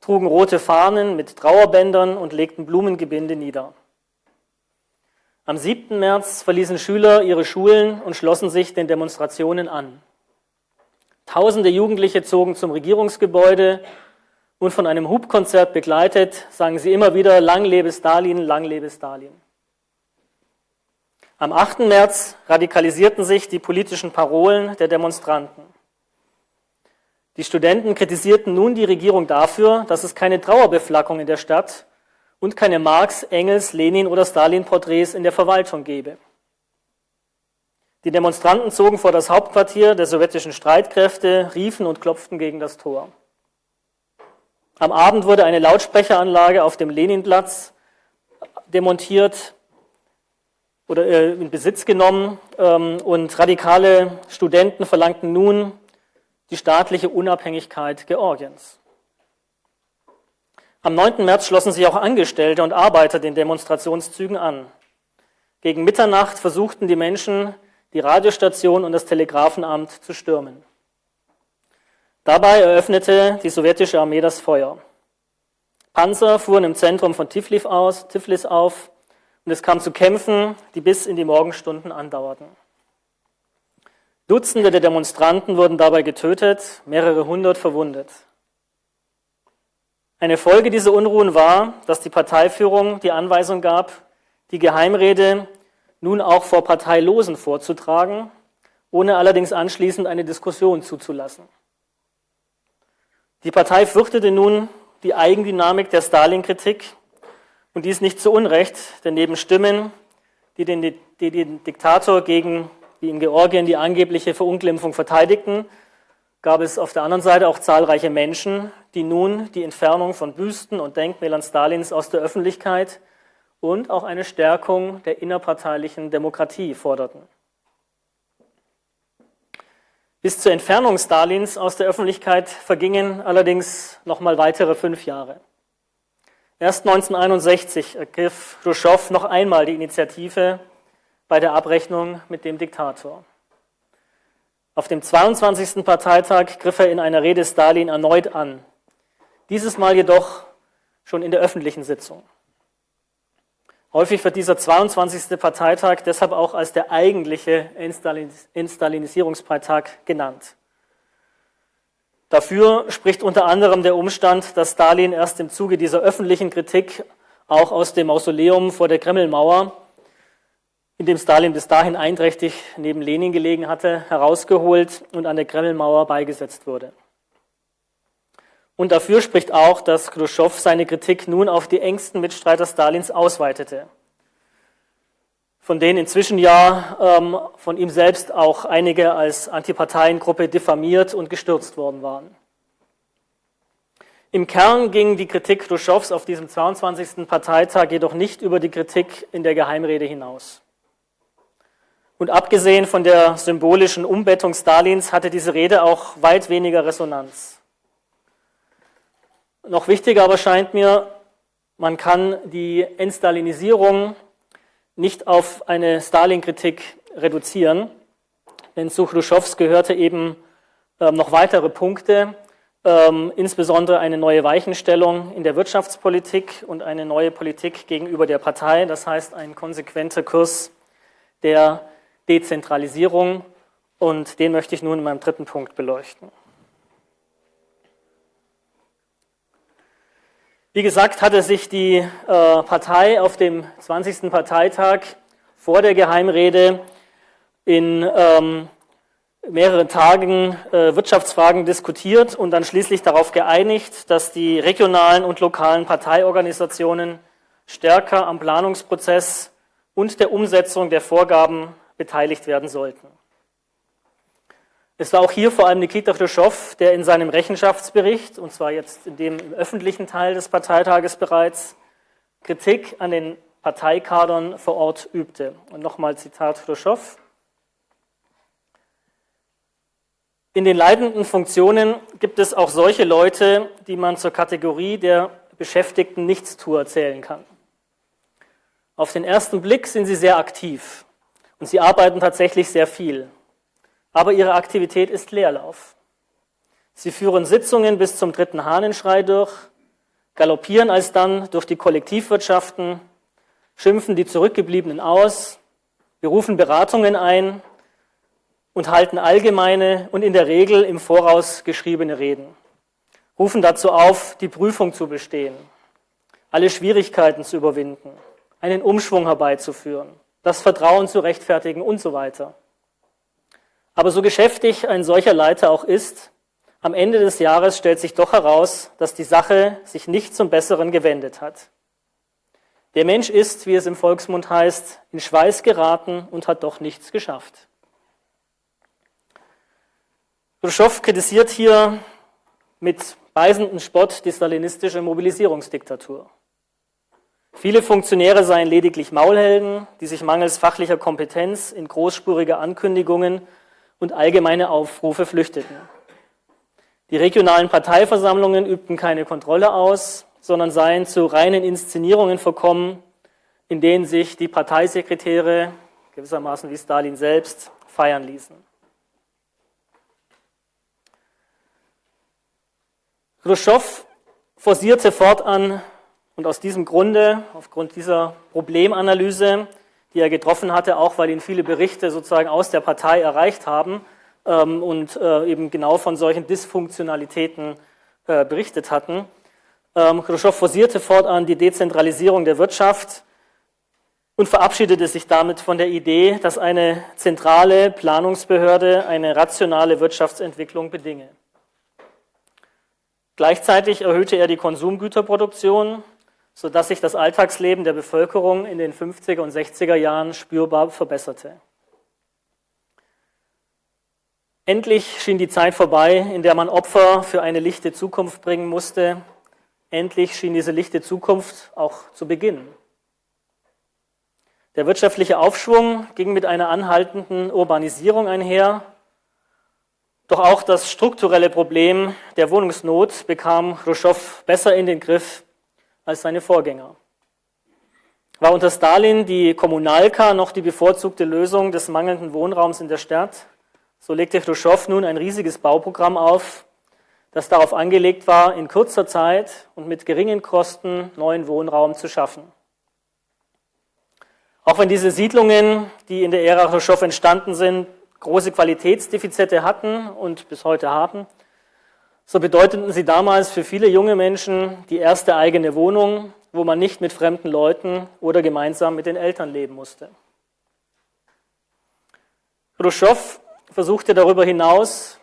trugen rote Fahnen mit Trauerbändern und legten Blumengebinde nieder. Am 7. März verließen Schüler ihre Schulen und schlossen sich den Demonstrationen an. Tausende Jugendliche zogen zum Regierungsgebäude und von einem Hubkonzert begleitet sangen sie immer wieder Lang lebe Stalin, lang lebe Stalin. Am 8. März radikalisierten sich die politischen Parolen der Demonstranten. Die Studenten kritisierten nun die Regierung dafür, dass es keine Trauerbeflackung in der Stadt und keine Marx, Engels, Lenin oder Stalin-Porträts in der Verwaltung gebe. Die Demonstranten zogen vor das Hauptquartier der sowjetischen Streitkräfte, riefen und klopften gegen das Tor. Am Abend wurde eine Lautsprecheranlage auf dem Leninplatz demontiert oder äh, in Besitz genommen ähm, und radikale Studenten verlangten nun die staatliche Unabhängigkeit Georgiens. Am 9. März schlossen sich auch Angestellte und Arbeiter den Demonstrationszügen an. Gegen Mitternacht versuchten die Menschen, die Radiostation und das Telegrafenamt zu stürmen. Dabei eröffnete die sowjetische Armee das Feuer. Panzer fuhren im Zentrum von Tiflis, aus, Tiflis auf und es kam zu Kämpfen, die bis in die Morgenstunden andauerten. Dutzende der Demonstranten wurden dabei getötet, mehrere hundert verwundet. Eine Folge dieser Unruhen war, dass die Parteiführung die Anweisung gab, die Geheimrede nun auch vor Parteilosen vorzutragen, ohne allerdings anschließend eine Diskussion zuzulassen. Die Partei fürchtete nun die Eigendynamik der Stalin-Kritik und dies nicht zu Unrecht, denn neben Stimmen, die den, die den Diktator gegen wie in Georgien die angebliche Verunglimpfung verteidigten, gab es auf der anderen Seite auch zahlreiche Menschen, die nun die Entfernung von Büsten und Denkmälern Stalins aus der Öffentlichkeit und auch eine Stärkung der innerparteilichen Demokratie forderten. Bis zur Entfernung Stalins aus der Öffentlichkeit vergingen allerdings noch mal weitere fünf Jahre. Erst 1961 ergriff Khrushchev noch einmal die Initiative bei der Abrechnung mit dem Diktator. Auf dem 22. Parteitag griff er in einer Rede Stalin erneut an, dieses Mal jedoch schon in der öffentlichen Sitzung. Häufig wird dieser 22. Parteitag deshalb auch als der eigentliche Instalinisierungsparteitag genannt. Dafür spricht unter anderem der Umstand, dass Stalin erst im Zuge dieser öffentlichen Kritik auch aus dem Mausoleum vor der Kremlmauer in dem Stalin bis dahin einträchtig neben Lenin gelegen hatte, herausgeholt und an der Kremlmauer beigesetzt wurde. Und dafür spricht auch, dass Khrushchev seine Kritik nun auf die engsten Mitstreiter Stalins ausweitete, von denen inzwischen ja ähm, von ihm selbst auch einige als Antiparteiengruppe diffamiert und gestürzt worden waren. Im Kern ging die Kritik Khrushchevs auf diesem 22. Parteitag jedoch nicht über die Kritik in der Geheimrede hinaus. Und abgesehen von der symbolischen Umbettung Stalins hatte diese Rede auch weit weniger Resonanz. Noch wichtiger aber scheint mir, man kann die Entstalinisierung nicht auf eine Stalin-Kritik reduzieren, denn zu Khrushchevs gehörte eben ähm, noch weitere Punkte, ähm, insbesondere eine neue Weichenstellung in der Wirtschaftspolitik und eine neue Politik gegenüber der Partei, das heißt ein konsequenter Kurs der Dezentralisierung und den möchte ich nun in meinem dritten Punkt beleuchten. Wie gesagt, hatte sich die äh, Partei auf dem 20. Parteitag vor der Geheimrede in ähm, mehreren Tagen äh, Wirtschaftsfragen diskutiert und dann schließlich darauf geeinigt, dass die regionalen und lokalen Parteiorganisationen stärker am Planungsprozess und der Umsetzung der Vorgaben beteiligt werden sollten. Es war auch hier vor allem Nikita Khrushchev, der in seinem Rechenschaftsbericht, und zwar jetzt in dem im öffentlichen Teil des Parteitages bereits, Kritik an den Parteikadern vor Ort übte. Und nochmal Zitat Khrushchev. In den leitenden Funktionen gibt es auch solche Leute, die man zur Kategorie der beschäftigten Nichtstuer zählen kann. Auf den ersten Blick sind sie sehr aktiv und sie arbeiten tatsächlich sehr viel. Aber ihre Aktivität ist Leerlauf. Sie führen Sitzungen bis zum dritten Hahnenschrei durch, galoppieren alsdann durch die Kollektivwirtschaften, schimpfen die Zurückgebliebenen aus, berufen Beratungen ein und halten allgemeine und in der Regel im Voraus geschriebene Reden, rufen dazu auf, die Prüfung zu bestehen, alle Schwierigkeiten zu überwinden, einen Umschwung herbeizuführen, das Vertrauen zu rechtfertigen und so weiter. Aber so geschäftig ein solcher Leiter auch ist, am Ende des Jahres stellt sich doch heraus, dass die Sache sich nicht zum Besseren gewendet hat. Der Mensch ist, wie es im Volksmund heißt, in Schweiß geraten und hat doch nichts geschafft. Khrushchev kritisiert hier mit beißendem Spott die stalinistische Mobilisierungsdiktatur. Viele Funktionäre seien lediglich Maulhelden, die sich mangels fachlicher Kompetenz in großspurige Ankündigungen und allgemeine Aufrufe flüchteten. Die regionalen Parteiversammlungen übten keine Kontrolle aus, sondern seien zu reinen Inszenierungen verkommen, in denen sich die Parteisekretäre, gewissermaßen wie Stalin selbst, feiern ließen. Khrushchev forcierte fortan und aus diesem Grunde, aufgrund dieser Problemanalyse, die er getroffen hatte, auch weil ihn viele Berichte sozusagen aus der Partei erreicht haben ähm, und äh, eben genau von solchen Dysfunktionalitäten äh, berichtet hatten. Ähm, Khrushchev forcierte fortan die Dezentralisierung der Wirtschaft und verabschiedete sich damit von der Idee, dass eine zentrale Planungsbehörde eine rationale Wirtschaftsentwicklung bedinge. Gleichzeitig erhöhte er die Konsumgüterproduktion, sodass sich das Alltagsleben der Bevölkerung in den 50er und 60er Jahren spürbar verbesserte. Endlich schien die Zeit vorbei, in der man Opfer für eine lichte Zukunft bringen musste. Endlich schien diese lichte Zukunft auch zu beginnen. Der wirtschaftliche Aufschwung ging mit einer anhaltenden Urbanisierung einher doch auch das strukturelle Problem der Wohnungsnot bekam Khrushchev besser in den Griff als seine Vorgänger. War unter Stalin die Kommunalka noch die bevorzugte Lösung des mangelnden Wohnraums in der Stadt, so legte Khrushchev nun ein riesiges Bauprogramm auf, das darauf angelegt war, in kurzer Zeit und mit geringen Kosten neuen Wohnraum zu schaffen. Auch wenn diese Siedlungen, die in der Ära Khrushchev entstanden sind, große Qualitätsdefizite hatten und bis heute haben, so bedeuteten sie damals für viele junge Menschen die erste eigene Wohnung, wo man nicht mit fremden Leuten oder gemeinsam mit den Eltern leben musste. Khrushchev versuchte darüber hinaus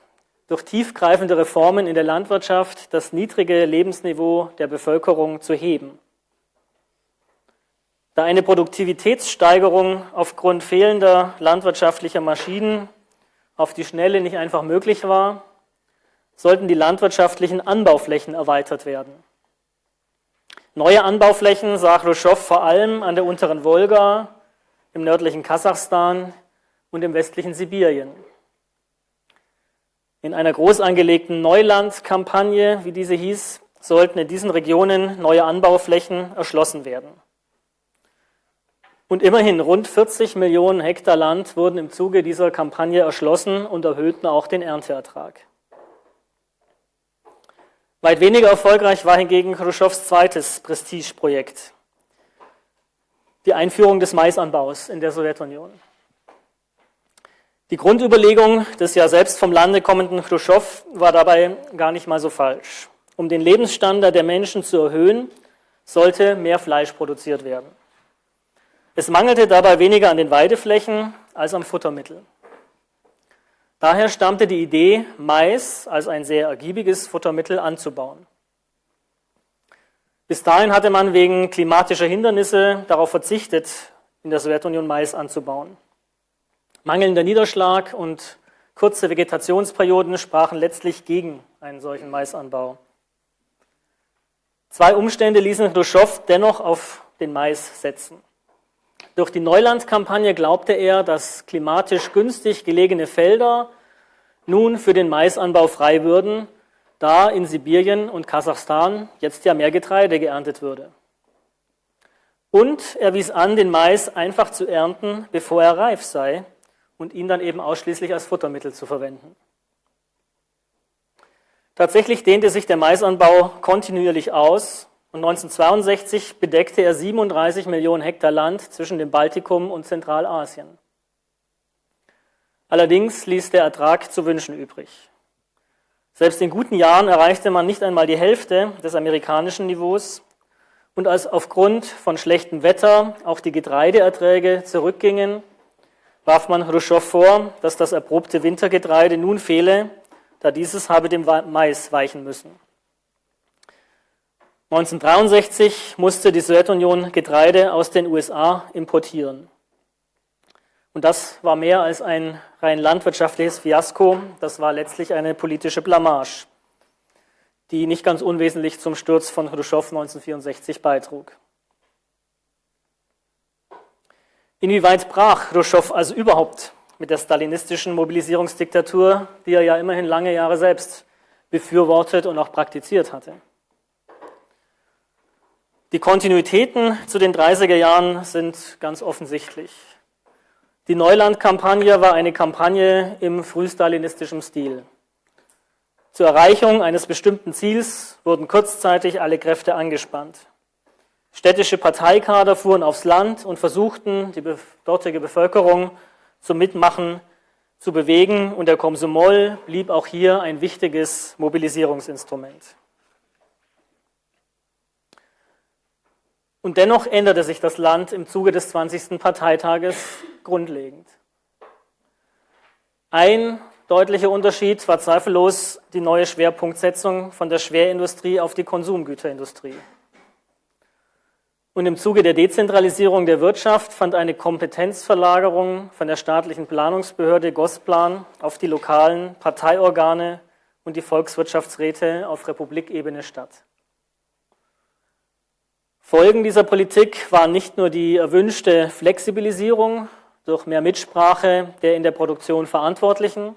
durch tiefgreifende Reformen in der Landwirtschaft das niedrige Lebensniveau der Bevölkerung zu heben. Da eine Produktivitätssteigerung aufgrund fehlender landwirtschaftlicher Maschinen auf die Schnelle nicht einfach möglich war, sollten die landwirtschaftlichen Anbauflächen erweitert werden. Neue Anbauflächen sah Khrushchev vor allem an der unteren Wolga, im nördlichen Kasachstan und im westlichen Sibirien. In einer groß angelegten Neulandkampagne, wie diese hieß, sollten in diesen Regionen neue Anbauflächen erschlossen werden. Und immerhin rund 40 Millionen Hektar Land wurden im Zuge dieser Kampagne erschlossen und erhöhten auch den Ernteertrag. Weit weniger erfolgreich war hingegen Khrushchevs zweites Prestigeprojekt, die Einführung des Maisanbaus in der Sowjetunion. Die Grundüberlegung des ja selbst vom Lande kommenden Khrushchev war dabei gar nicht mal so falsch. Um den Lebensstandard der Menschen zu erhöhen, sollte mehr Fleisch produziert werden. Es mangelte dabei weniger an den Weideflächen als am Futtermittel. Daher stammte die Idee, Mais als ein sehr ergiebiges Futtermittel anzubauen. Bis dahin hatte man wegen klimatischer Hindernisse darauf verzichtet, in der Sowjetunion Mais anzubauen. Mangelnder Niederschlag und kurze Vegetationsperioden sprachen letztlich gegen einen solchen Maisanbau. Zwei Umstände ließen Khrushchev dennoch auf den Mais setzen. Durch die Neulandkampagne glaubte er, dass klimatisch günstig gelegene Felder nun für den Maisanbau frei würden, da in Sibirien und Kasachstan jetzt ja mehr Getreide geerntet würde. Und er wies an, den Mais einfach zu ernten, bevor er reif sei und ihn dann eben ausschließlich als Futtermittel zu verwenden. Tatsächlich dehnte sich der Maisanbau kontinuierlich aus und 1962 bedeckte er 37 Millionen Hektar Land zwischen dem Baltikum und Zentralasien. Allerdings ließ der Ertrag zu wünschen übrig. Selbst in guten Jahren erreichte man nicht einmal die Hälfte des amerikanischen Niveaus und als aufgrund von schlechtem Wetter auch die Getreideerträge zurückgingen, warf man Khrushchev vor, dass das erprobte Wintergetreide nun fehle, da dieses habe dem Mais weichen müssen. 1963 musste die Sowjetunion Getreide aus den USA importieren. Und das war mehr als ein rein landwirtschaftliches Fiasko, das war letztlich eine politische Blamage, die nicht ganz unwesentlich zum Sturz von Khrushchev 1964 beitrug. Inwieweit brach Khrushchev also überhaupt mit der stalinistischen Mobilisierungsdiktatur, die er ja immerhin lange Jahre selbst befürwortet und auch praktiziert hatte? Die Kontinuitäten zu den 30er Jahren sind ganz offensichtlich. Die Neuland-Kampagne war eine Kampagne im frühstalinistischen Stil. Zur Erreichung eines bestimmten Ziels wurden kurzzeitig alle Kräfte angespannt. Städtische Parteikader fuhren aufs Land und versuchten, die dortige Bevölkerung zum Mitmachen zu bewegen und der Komsomol blieb auch hier ein wichtiges Mobilisierungsinstrument. Und dennoch änderte sich das Land im Zuge des 20. Parteitages grundlegend. Ein deutlicher Unterschied war zweifellos die neue Schwerpunktsetzung von der Schwerindustrie auf die Konsumgüterindustrie. Und im Zuge der Dezentralisierung der Wirtschaft fand eine Kompetenzverlagerung von der staatlichen Planungsbehörde Gosplan auf die lokalen Parteiorgane und die Volkswirtschaftsräte auf Republikebene statt. Folgen dieser Politik waren nicht nur die erwünschte Flexibilisierung durch mehr Mitsprache der in der Produktion Verantwortlichen,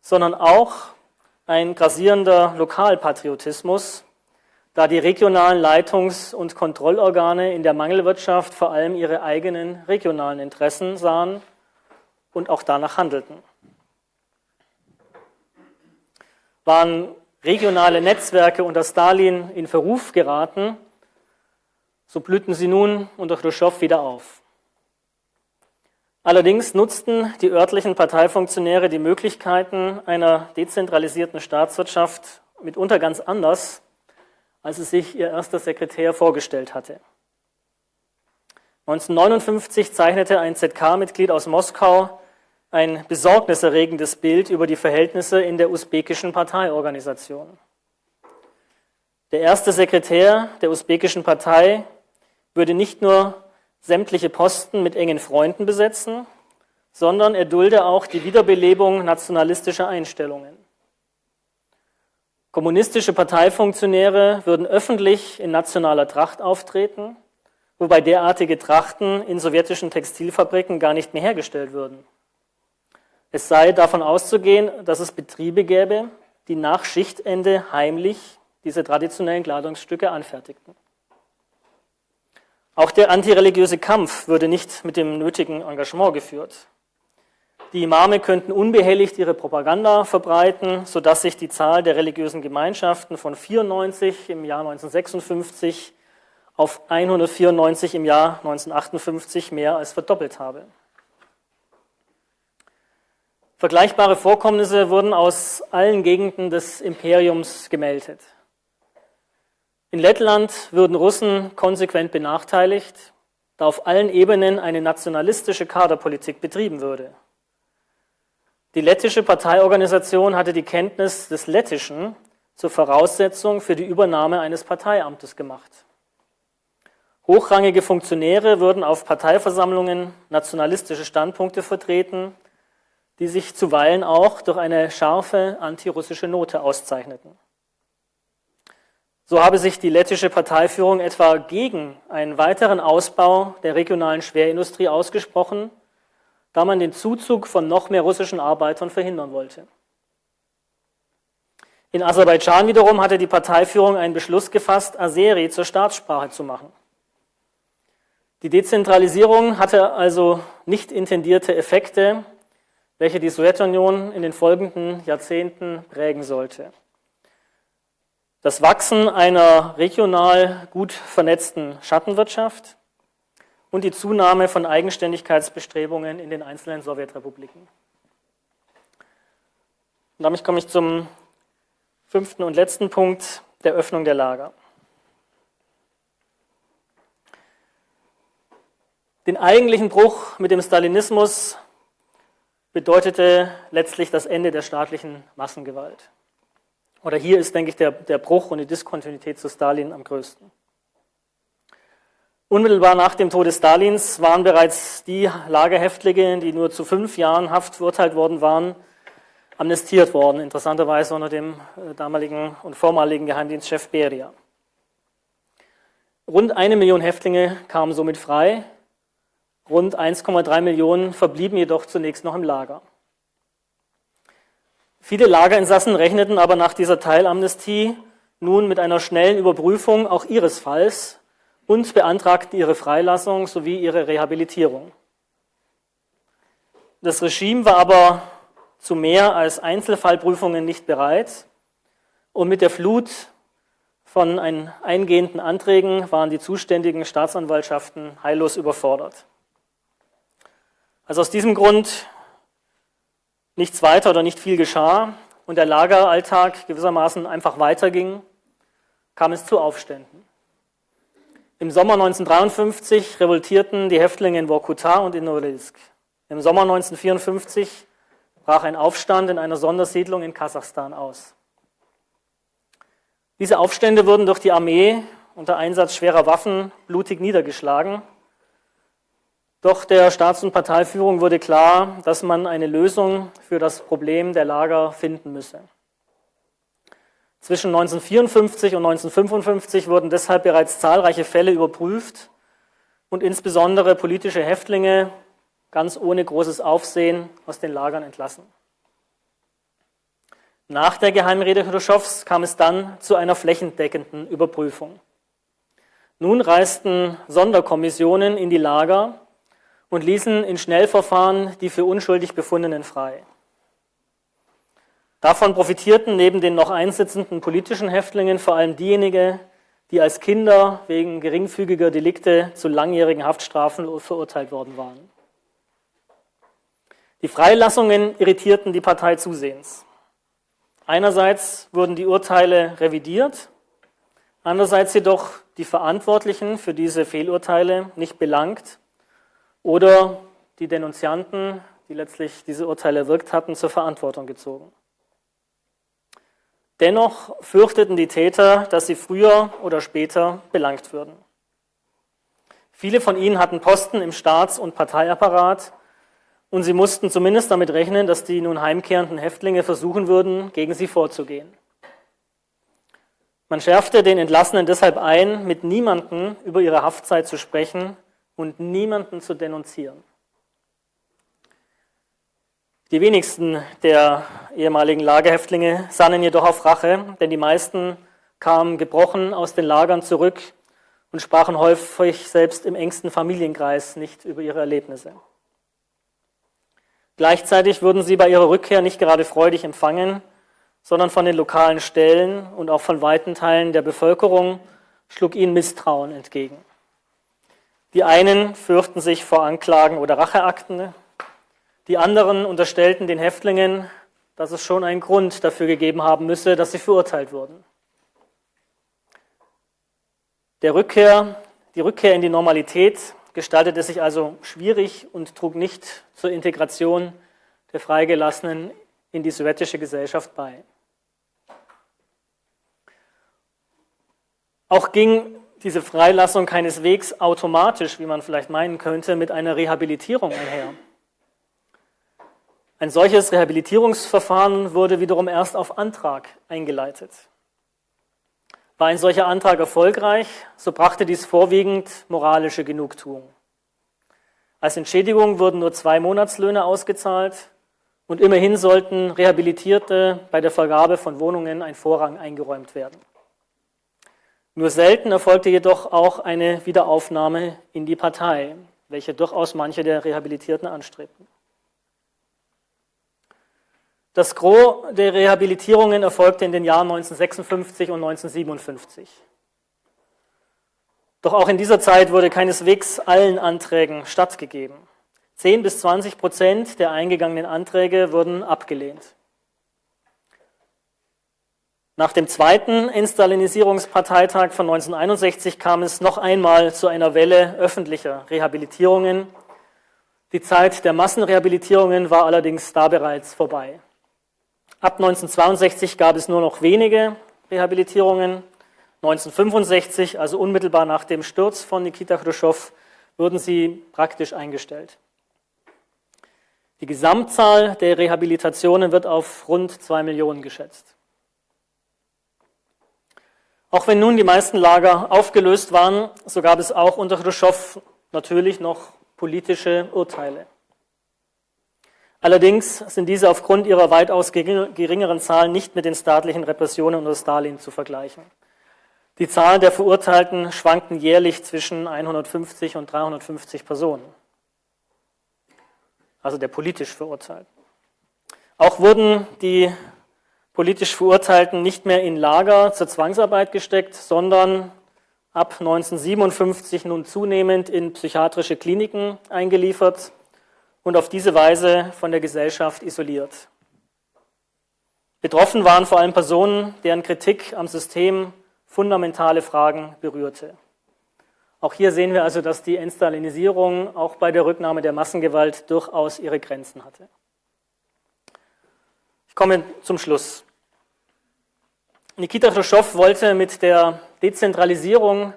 sondern auch ein grassierender Lokalpatriotismus, da die regionalen Leitungs- und Kontrollorgane in der Mangelwirtschaft vor allem ihre eigenen regionalen Interessen sahen und auch danach handelten. Waren regionale Netzwerke unter Stalin in Verruf geraten, so blühten sie nun unter Khrushchev wieder auf. Allerdings nutzten die örtlichen Parteifunktionäre die Möglichkeiten einer dezentralisierten Staatswirtschaft mitunter ganz anders, als es sich ihr erster Sekretär vorgestellt hatte. 1959 zeichnete ein ZK-Mitglied aus Moskau ein besorgniserregendes Bild über die Verhältnisse in der usbekischen Parteiorganisation. Der erste Sekretär der usbekischen Partei würde nicht nur sämtliche Posten mit engen Freunden besetzen, sondern er dulde auch die Wiederbelebung nationalistischer Einstellungen. Kommunistische Parteifunktionäre würden öffentlich in nationaler Tracht auftreten, wobei derartige Trachten in sowjetischen Textilfabriken gar nicht mehr hergestellt würden. Es sei davon auszugehen, dass es Betriebe gäbe, die nach Schichtende heimlich diese traditionellen Kleidungsstücke anfertigten. Auch der antireligiöse Kampf würde nicht mit dem nötigen Engagement geführt. Die Imame könnten unbehelligt ihre Propaganda verbreiten, sodass sich die Zahl der religiösen Gemeinschaften von 94 im Jahr 1956 auf 194 im Jahr 1958 mehr als verdoppelt habe. Vergleichbare Vorkommnisse wurden aus allen Gegenden des Imperiums gemeldet. In Lettland würden Russen konsequent benachteiligt, da auf allen Ebenen eine nationalistische Kaderpolitik betrieben würde. Die lettische Parteiorganisation hatte die Kenntnis des Lettischen zur Voraussetzung für die Übernahme eines Parteiamtes gemacht. Hochrangige Funktionäre würden auf Parteiversammlungen nationalistische Standpunkte vertreten, die sich zuweilen auch durch eine scharfe antirussische Note auszeichneten. So habe sich die lettische Parteiführung etwa gegen einen weiteren Ausbau der regionalen Schwerindustrie ausgesprochen, da man den Zuzug von noch mehr russischen Arbeitern verhindern wollte. In Aserbaidschan wiederum hatte die Parteiführung einen Beschluss gefasst, Azeri zur Staatssprache zu machen. Die Dezentralisierung hatte also nicht intendierte Effekte, welche die Sowjetunion in den folgenden Jahrzehnten prägen sollte. Das Wachsen einer regional gut vernetzten Schattenwirtschaft und die Zunahme von Eigenständigkeitsbestrebungen in den einzelnen Sowjetrepubliken. Und damit komme ich zum fünften und letzten Punkt der Öffnung der Lager. Den eigentlichen Bruch mit dem Stalinismus bedeutete letztlich das Ende der staatlichen Massengewalt. Oder hier ist, denke ich, der, der Bruch und die Diskontinuität zu Stalin am größten. Unmittelbar nach dem Tode Stalins waren bereits die Lagerhäftlinge, die nur zu fünf Jahren Haft verurteilt worden waren, amnestiert worden, interessanterweise unter dem äh, damaligen und vormaligen Geheimdienstchef Beria. Rund eine Million Häftlinge kamen somit frei, rund 1,3 Millionen verblieben jedoch zunächst noch im Lager. Viele Lagerinsassen rechneten aber nach dieser Teilamnestie nun mit einer schnellen Überprüfung auch ihres Falls und beantragten ihre Freilassung sowie ihre Rehabilitierung. Das Regime war aber zu mehr als Einzelfallprüfungen nicht bereit und mit der Flut von eingehenden Anträgen waren die zuständigen Staatsanwaltschaften heillos überfordert. Also aus diesem Grund nichts weiter oder nicht viel geschah und der Lageralltag gewissermaßen einfach weiterging, kam es zu Aufständen. Im Sommer 1953 revoltierten die Häftlinge in Vorkuta und in Norilsk. Im Sommer 1954 brach ein Aufstand in einer Sondersiedlung in Kasachstan aus. Diese Aufstände wurden durch die Armee unter Einsatz schwerer Waffen blutig niedergeschlagen doch der Staats- und Parteiführung wurde klar, dass man eine Lösung für das Problem der Lager finden müsse. Zwischen 1954 und 1955 wurden deshalb bereits zahlreiche Fälle überprüft und insbesondere politische Häftlinge ganz ohne großes Aufsehen aus den Lagern entlassen. Nach der Geheimrede Khrushchevs kam es dann zu einer flächendeckenden Überprüfung. Nun reisten Sonderkommissionen in die Lager und ließen in Schnellverfahren die für unschuldig Befundenen frei. Davon profitierten neben den noch einsitzenden politischen Häftlingen vor allem diejenigen, die als Kinder wegen geringfügiger Delikte zu langjährigen Haftstrafen verurteilt worden waren. Die Freilassungen irritierten die Partei zusehends. Einerseits wurden die Urteile revidiert, andererseits jedoch die Verantwortlichen für diese Fehlurteile nicht belangt oder die Denunzianten, die letztlich diese Urteile erwirkt hatten, zur Verantwortung gezogen. Dennoch fürchteten die Täter, dass sie früher oder später belangt würden. Viele von ihnen hatten Posten im Staats- und Parteiapparat und sie mussten zumindest damit rechnen, dass die nun heimkehrenden Häftlinge versuchen würden, gegen sie vorzugehen. Man schärfte den Entlassenen deshalb ein, mit niemandem über ihre Haftzeit zu sprechen und niemanden zu denunzieren. Die wenigsten der ehemaligen Lagerhäftlinge sannen jedoch auf Rache, denn die meisten kamen gebrochen aus den Lagern zurück und sprachen häufig selbst im engsten Familienkreis nicht über ihre Erlebnisse. Gleichzeitig wurden sie bei ihrer Rückkehr nicht gerade freudig empfangen, sondern von den lokalen Stellen und auch von weiten Teilen der Bevölkerung schlug ihnen Misstrauen entgegen. Die einen fürchten sich vor Anklagen oder Racheakten, die anderen unterstellten den Häftlingen, dass es schon einen Grund dafür gegeben haben müsse, dass sie verurteilt wurden. Der Rückkehr, die Rückkehr in die Normalität gestaltete sich also schwierig und trug nicht zur Integration der Freigelassenen in die sowjetische Gesellschaft bei. Auch ging diese Freilassung keineswegs automatisch, wie man vielleicht meinen könnte, mit einer Rehabilitierung einher. Ein solches Rehabilitierungsverfahren wurde wiederum erst auf Antrag eingeleitet. War ein solcher Antrag erfolgreich, so brachte dies vorwiegend moralische Genugtuung. Als Entschädigung wurden nur zwei Monatslöhne ausgezahlt und immerhin sollten Rehabilitierte bei der Vergabe von Wohnungen ein Vorrang eingeräumt werden. Nur selten erfolgte jedoch auch eine Wiederaufnahme in die Partei, welche durchaus manche der Rehabilitierten anstrebten. Das Gros der Rehabilitierungen erfolgte in den Jahren 1956 und 1957. Doch auch in dieser Zeit wurde keineswegs allen Anträgen stattgegeben. 10 bis 20 Prozent der eingegangenen Anträge wurden abgelehnt. Nach dem zweiten Instalinisierungsparteitag von 1961 kam es noch einmal zu einer Welle öffentlicher Rehabilitierungen. Die Zeit der Massenrehabilitierungen war allerdings da bereits vorbei. Ab 1962 gab es nur noch wenige Rehabilitierungen. 1965, also unmittelbar nach dem Sturz von Nikita Khrushchev, wurden sie praktisch eingestellt. Die Gesamtzahl der Rehabilitationen wird auf rund zwei Millionen geschätzt. Auch wenn nun die meisten Lager aufgelöst waren, so gab es auch unter Khrushchev natürlich noch politische Urteile. Allerdings sind diese aufgrund ihrer weitaus geringeren Zahlen nicht mit den staatlichen Repressionen unter Stalin zu vergleichen. Die Zahl der Verurteilten schwankten jährlich zwischen 150 und 350 Personen, also der politisch Verurteilten. Auch wurden die politisch Verurteilten nicht mehr in Lager zur Zwangsarbeit gesteckt, sondern ab 1957 nun zunehmend in psychiatrische Kliniken eingeliefert und auf diese Weise von der Gesellschaft isoliert. Betroffen waren vor allem Personen, deren Kritik am System fundamentale Fragen berührte. Auch hier sehen wir also, dass die Entstalinisierung auch bei der Rücknahme der Massengewalt durchaus ihre Grenzen hatte. Komme zum Schluss. Nikita Khrushchev wollte mit der Dezentralisierung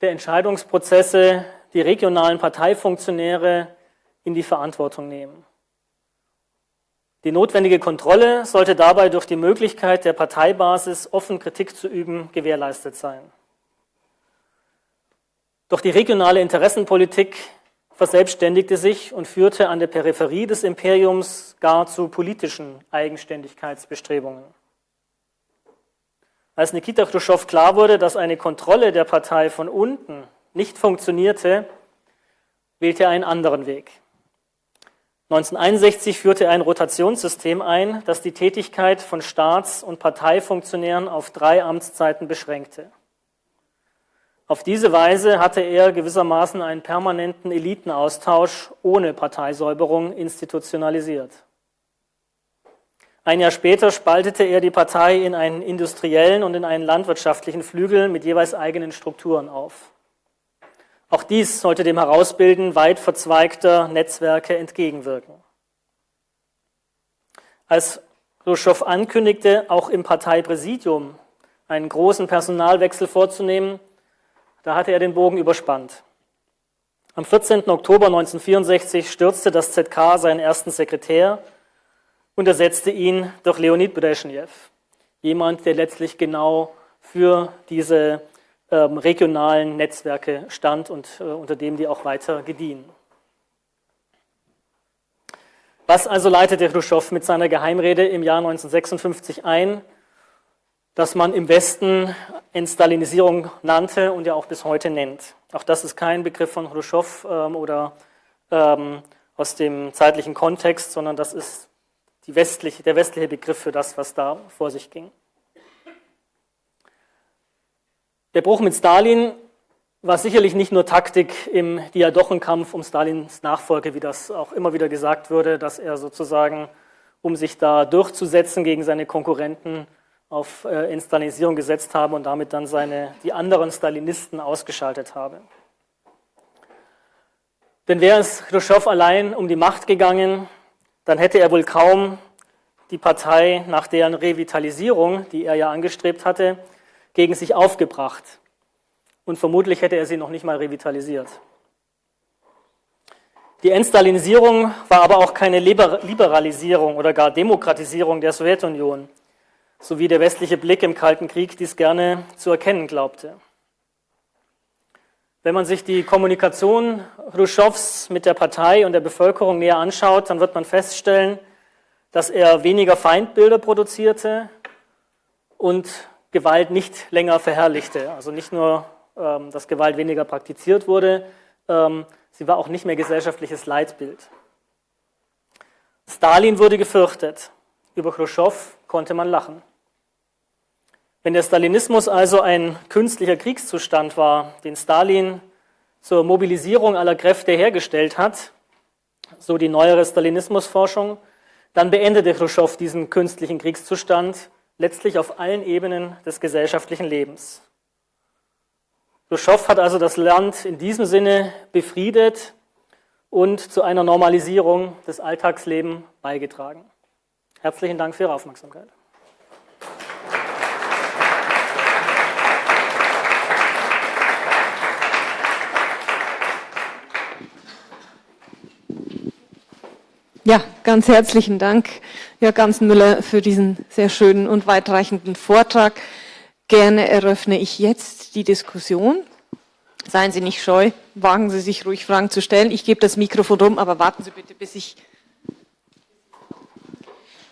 der Entscheidungsprozesse die regionalen Parteifunktionäre in die Verantwortung nehmen. Die notwendige Kontrolle sollte dabei durch die Möglichkeit der Parteibasis offen Kritik zu üben gewährleistet sein. Doch die regionale Interessenpolitik verselbstständigte sich und führte an der Peripherie des Imperiums gar zu politischen Eigenständigkeitsbestrebungen. Als Nikita Khrushchev klar wurde, dass eine Kontrolle der Partei von unten nicht funktionierte, wählte er einen anderen Weg. 1961 führte er ein Rotationssystem ein, das die Tätigkeit von Staats- und Parteifunktionären auf drei Amtszeiten beschränkte. Auf diese Weise hatte er gewissermaßen einen permanenten Elitenaustausch ohne Parteisäuberung institutionalisiert. Ein Jahr später spaltete er die Partei in einen industriellen und in einen landwirtschaftlichen Flügel mit jeweils eigenen Strukturen auf. Auch dies sollte dem Herausbilden weit verzweigter Netzwerke entgegenwirken. Als Khrushchev ankündigte, auch im Parteipräsidium einen großen Personalwechsel vorzunehmen, da hatte er den Bogen überspannt. Am 14. Oktober 1964 stürzte das ZK seinen ersten Sekretär und ersetzte ihn durch Leonid Brezhnev, jemand, der letztlich genau für diese ähm, regionalen Netzwerke stand und äh, unter dem die auch weiter gediehen. Was also leitete Khrushchev mit seiner Geheimrede im Jahr 1956 ein, das man im Westen Entstalinisierung nannte und ja auch bis heute nennt? Auch das ist kein Begriff von Khrushchev ähm, oder ähm, aus dem zeitlichen Kontext, sondern das ist westliche, der westliche Begriff für das, was da vor sich ging. Der Bruch mit Stalin war sicherlich nicht nur Taktik im Diadochenkampf um Stalins Nachfolge, wie das auch immer wieder gesagt wurde, dass er sozusagen, um sich da durchzusetzen gegen seine Konkurrenten, auf äh, Instalinisierung gesetzt habe und damit dann seine, die anderen Stalinisten ausgeschaltet habe. Denn wäre es Khrushchev allein um die Macht gegangen, dann hätte er wohl kaum die Partei nach deren Revitalisierung, die er ja angestrebt hatte, gegen sich aufgebracht. Und vermutlich hätte er sie noch nicht mal revitalisiert. Die Entstalinisierung war aber auch keine Liberalisierung oder gar Demokratisierung der Sowjetunion, so wie der westliche Blick im Kalten Krieg dies gerne zu erkennen glaubte. Wenn man sich die Kommunikation Khrushchevs mit der Partei und der Bevölkerung näher anschaut, dann wird man feststellen, dass er weniger Feindbilder produzierte und Gewalt nicht länger verherrlichte. Also nicht nur, ähm, dass Gewalt weniger praktiziert wurde, ähm, sie war auch nicht mehr gesellschaftliches Leitbild. Stalin wurde gefürchtet. Über Khrushchev konnte man lachen. Wenn der Stalinismus also ein künstlicher Kriegszustand war, den Stalin zur Mobilisierung aller Kräfte hergestellt hat, so die neuere Stalinismusforschung, dann beendete Khrushchev diesen künstlichen Kriegszustand letztlich auf allen Ebenen des gesellschaftlichen Lebens. Khrushchev hat also das Land in diesem Sinne befriedet und zu einer Normalisierung des Alltagslebens beigetragen. Herzlichen Dank für Ihre Aufmerksamkeit. Ja, ganz herzlichen Dank, Jörg Ganzenmüller, für diesen sehr schönen und weitreichenden Vortrag. Gerne eröffne ich jetzt die Diskussion. Seien Sie nicht scheu, wagen Sie sich ruhig Fragen zu stellen. Ich gebe das Mikrofon rum, aber warten Sie bitte, bis ich...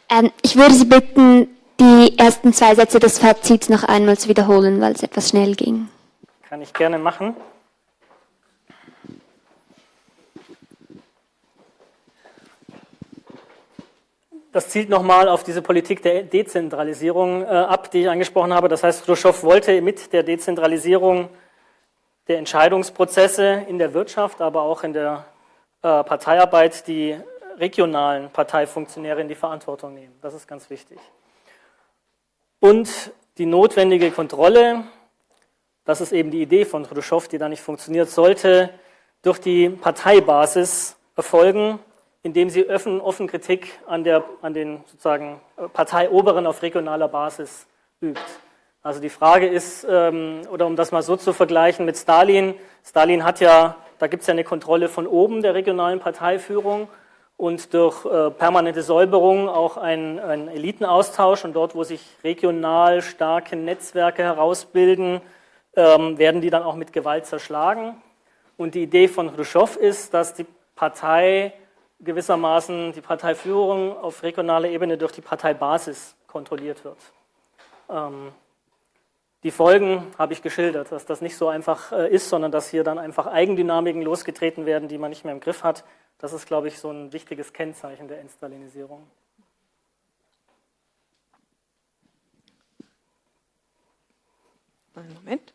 Ähm, ich würde Sie bitten, die ersten zwei Sätze des Fazits noch einmal zu wiederholen, weil es etwas schnell ging. Kann ich gerne machen. Das zielt nochmal auf diese Politik der Dezentralisierung äh, ab, die ich angesprochen habe. Das heißt, Khrushchev wollte mit der Dezentralisierung der Entscheidungsprozesse in der Wirtschaft, aber auch in der äh, Parteiarbeit die regionalen Parteifunktionäre in die Verantwortung nehmen. Das ist ganz wichtig. Und die notwendige Kontrolle, das ist eben die Idee von Khrushchev, die da nicht funktioniert, sollte durch die Parteibasis erfolgen, indem sie offen, offen Kritik an, der, an den sozusagen Parteioberen auf regionaler Basis übt. Also die Frage ist, ähm, oder um das mal so zu vergleichen mit Stalin, Stalin hat ja, da gibt es ja eine Kontrolle von oben der regionalen Parteiführung und durch äh, permanente Säuberung auch ein, ein Elitenaustausch und dort, wo sich regional starke Netzwerke herausbilden, ähm, werden die dann auch mit Gewalt zerschlagen. Und die Idee von Khrushchev ist, dass die Partei gewissermaßen die Parteiführung auf regionaler Ebene durch die Parteibasis kontrolliert wird. Ähm, die Folgen habe ich geschildert, dass das nicht so einfach äh, ist, sondern dass hier dann einfach Eigendynamiken losgetreten werden, die man nicht mehr im Griff hat. Das ist, glaube ich, so ein wichtiges Kennzeichen der Entstalinisierung. Moment.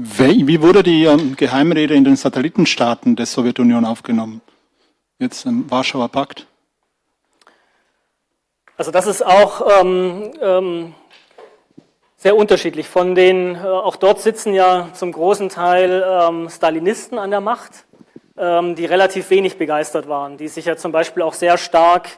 Wie wurde die ähm, Geheimrede in den Satellitenstaaten der Sowjetunion aufgenommen? Jetzt im Warschauer Pakt? Also das ist auch ähm, ähm, sehr unterschiedlich. Von den, äh, auch dort sitzen ja zum großen Teil ähm, Stalinisten an der Macht, ähm, die relativ wenig begeistert waren, die sich ja zum Beispiel auch sehr stark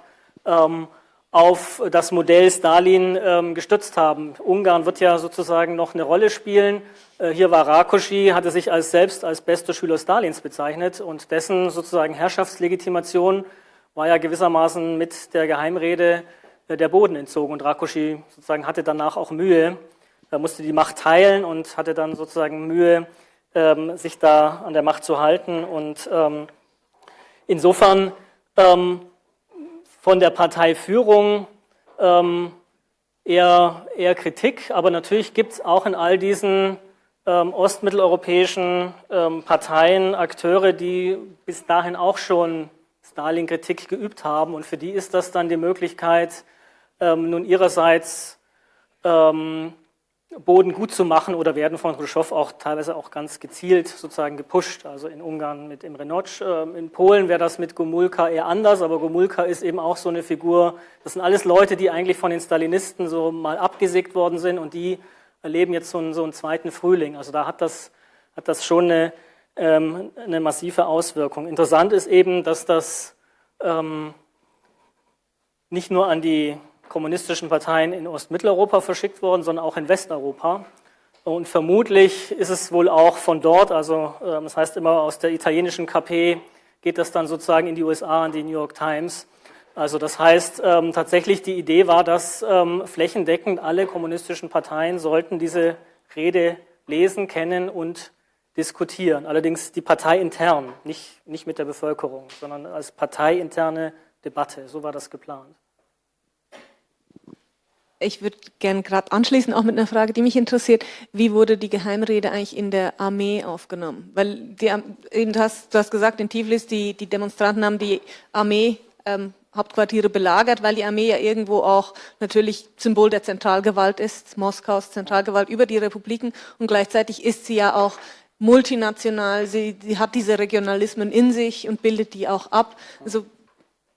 ähm, auf das Modell Stalin ähm, gestützt haben. Ungarn wird ja sozusagen noch eine Rolle spielen. Äh, hier war Rakosi, hatte sich als selbst als bester Schüler Stalins bezeichnet und dessen sozusagen Herrschaftslegitimation war ja gewissermaßen mit der Geheimrede äh, der Boden entzogen und Rakosi sozusagen hatte danach auch Mühe, er musste die Macht teilen und hatte dann sozusagen Mühe, ähm, sich da an der Macht zu halten und ähm, insofern ähm, von der Parteiführung ähm, eher, eher Kritik, aber natürlich gibt es auch in all diesen ähm, ostmitteleuropäischen ähm, Parteien Akteure, die bis dahin auch schon Stalin-Kritik geübt haben. Und für die ist das dann die Möglichkeit, ähm, nun ihrerseits ähm, Boden gut zu machen oder werden von Khrushchev auch teilweise auch ganz gezielt sozusagen gepusht. Also in Ungarn mit Imre Notch, ähm, in Polen wäre das mit Gomulka eher anders, aber Gomulka ist eben auch so eine Figur. Das sind alles Leute, die eigentlich von den Stalinisten so mal abgesägt worden sind und die erleben jetzt so einen, so einen zweiten Frühling. Also da hat das, hat das schon eine, ähm, eine massive Auswirkung. Interessant ist eben, dass das ähm, nicht nur an die kommunistischen Parteien in Ostmitteleuropa verschickt worden, sondern auch in Westeuropa. Und vermutlich ist es wohl auch von dort, also ähm, das heißt immer aus der italienischen KP geht das dann sozusagen in die USA, an die New York Times. Also das heißt ähm, tatsächlich die Idee war, dass ähm, flächendeckend alle kommunistischen Parteien sollten diese Rede lesen, kennen und diskutieren. Allerdings die Partei intern, nicht, nicht mit der Bevölkerung, sondern als parteiinterne Debatte. So war das geplant. Ich würde gerne gerade anschließen, auch mit einer Frage, die mich interessiert. Wie wurde die Geheimrede eigentlich in der Armee aufgenommen? Weil die, eben, du, hast, du hast gesagt, in Tiflis, die, die Demonstranten haben die Armee ähm, Hauptquartiere belagert, weil die Armee ja irgendwo auch natürlich Symbol der Zentralgewalt ist, Moskaus Zentralgewalt über die Republiken und gleichzeitig ist sie ja auch multinational, sie, sie hat diese Regionalismen in sich und bildet die auch ab. Also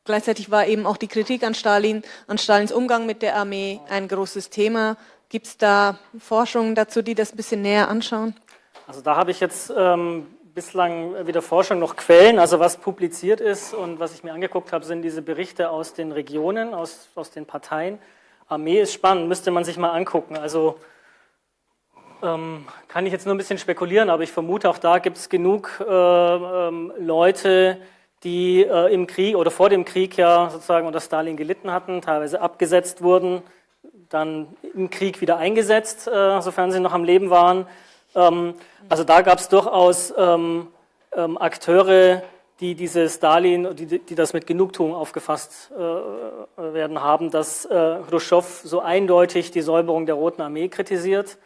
Gleichzeitig war eben auch die Kritik an Stalin, an Stalins Umgang mit der Armee ein großes Thema. Gibt es da Forschungen dazu, die das ein bisschen näher anschauen? Also da habe ich jetzt ähm, bislang weder Forschung noch Quellen. Also was publiziert ist und was ich mir angeguckt habe, sind diese Berichte aus den Regionen, aus, aus den Parteien. Armee ist spannend, müsste man sich mal angucken. Also ähm, kann ich jetzt nur ein bisschen spekulieren, aber ich vermute, auch da gibt es genug äh, ähm, Leute, äh, im Krieg oder vor dem Krieg ja sozusagen unter Stalin gelitten hatten, teilweise abgesetzt wurden, dann im Krieg wieder eingesetzt, äh, sofern sie noch am Leben waren. Ähm, also da gab es durchaus ähm, ähm, Akteure, die diese Stalin, die, die das mit Genugtuung aufgefasst äh, werden haben, dass äh, Khrushchev so eindeutig die Säuberung der Roten Armee kritisiert.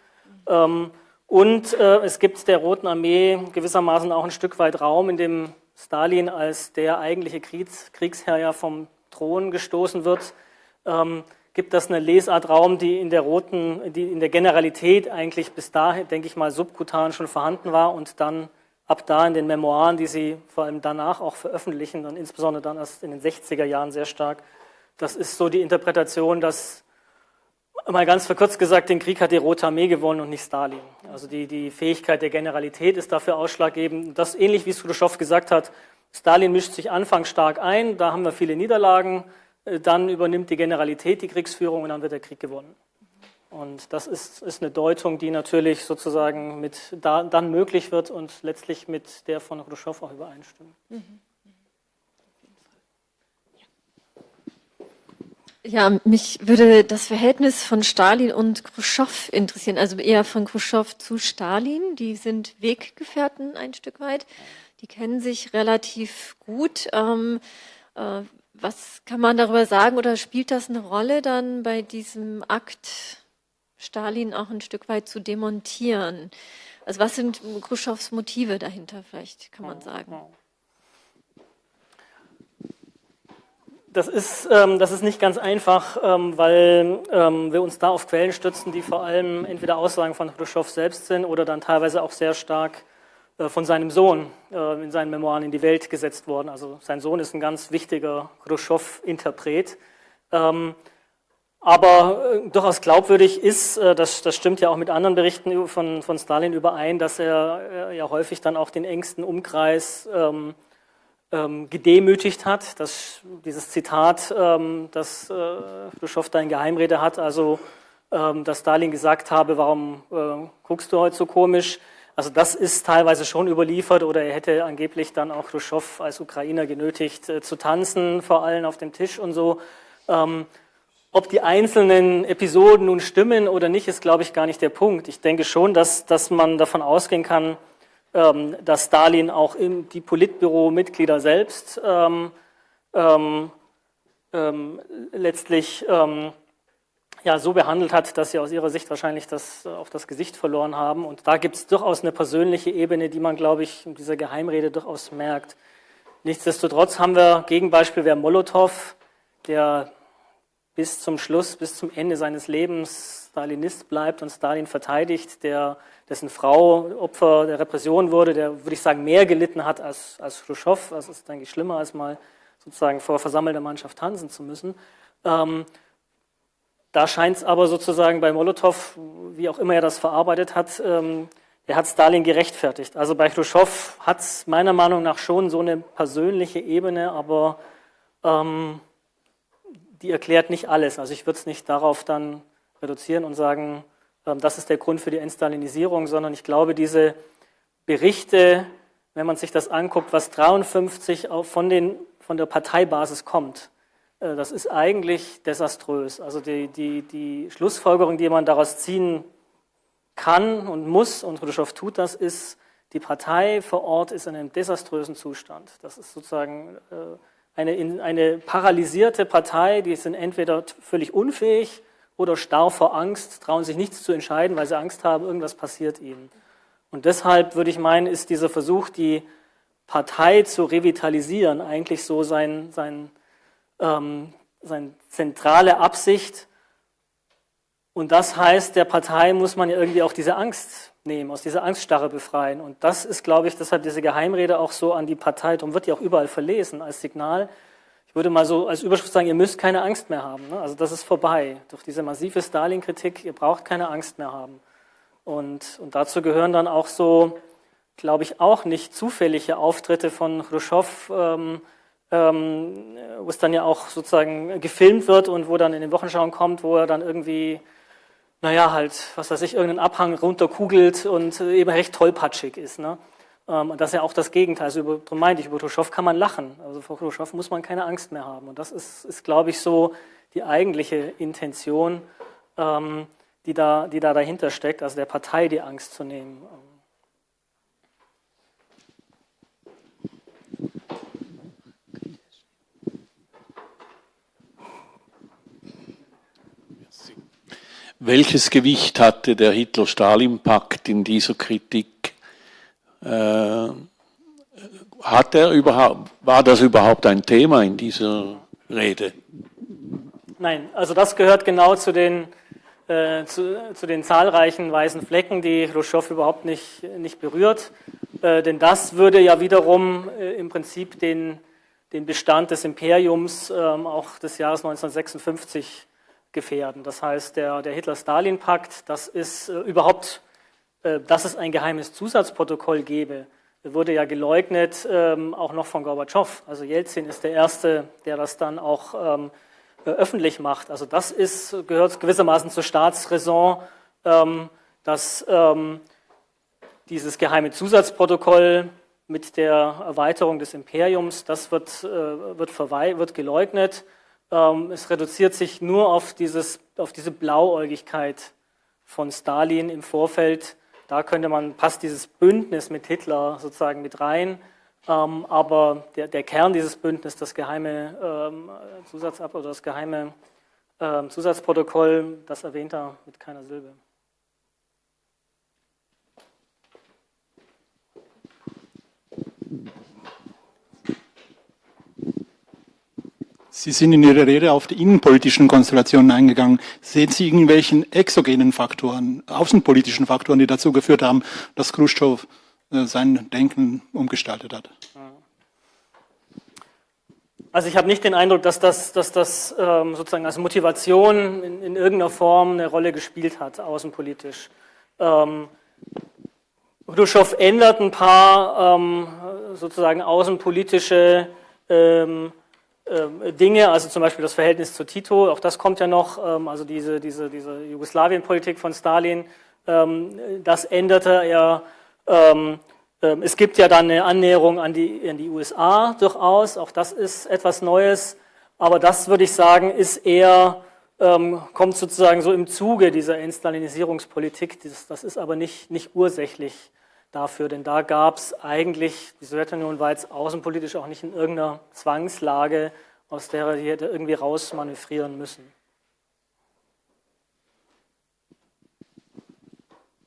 Ähm, und äh, es gibt der Roten Armee gewissermaßen auch ein Stück weit Raum, in dem Stalin als der eigentliche Kriegs Kriegsherr ja vom Thron gestoßen wird, ähm, gibt das eine Lesart Raum, die in der roten, die in der Generalität eigentlich bis dahin, denke ich mal, subkutan schon vorhanden war und dann ab da in den Memoiren, die sie vor allem danach auch veröffentlichen und insbesondere dann erst in den 60er Jahren sehr stark. Das ist so die Interpretation, dass Mal ganz verkürzt gesagt, den Krieg hat die Rote Armee gewonnen und nicht Stalin. Also die, die Fähigkeit der Generalität ist dafür ausschlaggebend. Das ähnlich wie Khrushchev gesagt hat, Stalin mischt sich anfangs stark ein, da haben wir viele Niederlagen, äh, dann übernimmt die Generalität die Kriegsführung und dann wird der Krieg gewonnen. Und das ist, ist eine Deutung, die natürlich sozusagen mit da, dann möglich wird und letztlich mit der von Khrushchev auch übereinstimmt. Mhm. Ja, mich würde das Verhältnis von Stalin und Khrushchev interessieren, also eher von Khrushchev zu Stalin. Die sind Weggefährten ein Stück weit. Die kennen sich relativ gut. Ähm, äh, was kann man darüber sagen oder spielt das eine Rolle dann bei diesem Akt, Stalin auch ein Stück weit zu demontieren? Also was sind Khrushchevs Motive dahinter, vielleicht kann man sagen? Das ist, ähm, das ist nicht ganz einfach, ähm, weil ähm, wir uns da auf Quellen stützen, die vor allem entweder Aussagen von Khrushchev selbst sind oder dann teilweise auch sehr stark äh, von seinem Sohn äh, in seinen Memoiren in die Welt gesetzt worden. Also sein Sohn ist ein ganz wichtiger Khrushchev-Interpret. Ähm, aber äh, durchaus glaubwürdig ist, äh, das, das stimmt ja auch mit anderen Berichten von, von Stalin überein, dass er äh, ja häufig dann auch den engsten Umkreis ähm, ähm, gedemütigt hat. Das, dieses Zitat, ähm, das äh, Khrushchev da in Geheimrede hat, also ähm, dass Stalin gesagt habe, warum äh, guckst du heute so komisch? Also das ist teilweise schon überliefert oder er hätte angeblich dann auch Khrushchev als Ukrainer genötigt äh, zu tanzen, vor allem auf dem Tisch und so. Ähm, ob die einzelnen Episoden nun stimmen oder nicht, ist, glaube ich, gar nicht der Punkt. Ich denke schon, dass, dass man davon ausgehen kann, dass Stalin auch im, die Politbüro-Mitglieder selbst ähm, ähm, ähm letztlich ähm, ja, so behandelt hat, dass sie aus ihrer Sicht wahrscheinlich das, äh, auf das Gesicht verloren haben. Und da gibt es durchaus eine persönliche Ebene, die man, glaube ich, in dieser Geheimrede durchaus merkt. Nichtsdestotrotz haben wir Gegenbeispiel wäre Molotow, der bis zum Schluss, bis zum Ende seines Lebens Stalinist bleibt und Stalin verteidigt, der, dessen Frau Opfer der Repression wurde, der, würde ich sagen, mehr gelitten hat als, als Khrushchev. Das ist, denke ich, schlimmer, als mal sozusagen vor versammelter Mannschaft tanzen zu müssen. Ähm, da scheint es aber sozusagen bei Molotow, wie auch immer er das verarbeitet hat, ähm, er hat Stalin gerechtfertigt. Also bei Khrushchev hat es meiner Meinung nach schon so eine persönliche Ebene, aber ähm, die erklärt nicht alles. Also ich würde es nicht darauf dann reduzieren und sagen, ähm, das ist der Grund für die Entstalinisierung, sondern ich glaube, diese Berichte, wenn man sich das anguckt, was 53 von, den, von der Parteibasis kommt, äh, das ist eigentlich desaströs. Also die, die, die Schlussfolgerung, die man daraus ziehen kann und muss, und Khrushchev tut das, ist, die Partei vor Ort ist in einem desaströsen Zustand. Das ist sozusagen äh, eine, eine paralysierte Partei, die sind entweder völlig unfähig oder starr vor Angst, trauen sich nichts zu entscheiden, weil sie Angst haben, irgendwas passiert ihnen. Und deshalb würde ich meinen, ist dieser Versuch, die Partei zu revitalisieren, eigentlich so sein, sein, ähm, seine zentrale Absicht. Und das heißt, der Partei muss man ja irgendwie auch diese Angst nehmen, aus dieser Angststarre befreien. Und das ist, glaube ich, deshalb diese Geheimrede auch so an die Partei, darum wird die auch überall verlesen als Signal. Ich würde mal so als Überschrift sagen, ihr müsst keine Angst mehr haben. Ne? Also das ist vorbei. Durch diese massive Stalin-Kritik, ihr braucht keine Angst mehr haben. Und, und dazu gehören dann auch so glaube ich, auch nicht zufällige Auftritte von Khrushchev, ähm, ähm, wo es dann ja auch sozusagen gefilmt wird und wo dann in den Wochenschauen kommt, wo er dann irgendwie, naja, halt, was weiß ich, irgendeinen Abhang runterkugelt und eben recht tollpatschig ist. Ne? Ähm, und das ist ja auch das Gegenteil. Also über, darum meinte ich, über Khrushchev kann man lachen. Also vor Khrushchev muss man keine Angst mehr haben. Und das ist, ist glaube ich, so die eigentliche Intention, ähm, die, da, die da dahinter steckt, also der Partei die Angst zu nehmen. Welches Gewicht hatte der Hitler-Stalin-Pakt in dieser Kritik? Äh, hat er überhaupt, war das überhaupt ein Thema in dieser Rede? Nein, also das gehört genau zu den, äh, zu, zu, den zahlreichen weißen Flecken, die Khrushchev überhaupt nicht, nicht berührt. Äh, denn das würde ja wiederum äh, im Prinzip den, den Bestand des Imperiums ähm, auch des Jahres 1956 gefährden. Das heißt, der, der Hitler-Stalin-Pakt, das ist äh, überhaupt, äh, dass es ein geheimes Zusatzprotokoll gäbe, wurde ja geleugnet, ähm, auch noch von Gorbatschow. Also Jelzin ist der Erste, der das dann auch ähm, äh, öffentlich macht. Also das ist, gehört gewissermaßen zur Staatsräson, ähm, dass ähm, dieses geheime Zusatzprotokoll mit der Erweiterung des Imperiums, das wird, äh, wird, wird geleugnet. Ähm, es reduziert sich nur auf, dieses, auf diese Blauäugigkeit von Stalin im Vorfeld. Da könnte man, passt dieses Bündnis mit Hitler sozusagen mit rein. Ähm, aber der, der, Kern dieses Bündnisses, das geheime ähm, Zusatzab oder das geheime Zusatzprotokoll, das erwähnt er mit keiner Silbe. Sie sind in Ihrer Rede auf die innenpolitischen Konstellationen eingegangen. Sehen Sie irgendwelchen exogenen Faktoren, außenpolitischen Faktoren, die dazu geführt haben, dass Khrushchev äh, sein Denken umgestaltet hat? Also ich habe nicht den Eindruck, dass das, dass das ähm, sozusagen als Motivation in, in, irgendeiner Form eine Rolle gespielt hat, außenpolitisch. Ähm, Khrushchev ändert ein paar ähm, sozusagen außenpolitische ähm, Dinge, also zum Beispiel das Verhältnis zu Tito, auch das kommt ja noch, ähm, also diese, diese, diese Jugoslawien-Politik von Stalin, ähm, das änderte er. es gibt ja dann eine Annäherung an die, an die USA durchaus, auch das ist etwas Neues, aber das würde ich sagen, ist eher, kommt sozusagen so im Zuge dieser Entstalinisierungspolitik, das, das ist aber nicht, nicht ursächlich dafür, denn da gab es eigentlich, die Sowjetunion war jetzt außenpolitisch auch nicht in irgendeiner Zwangslage, aus der er hätte irgendwie rausmanövrieren müssen.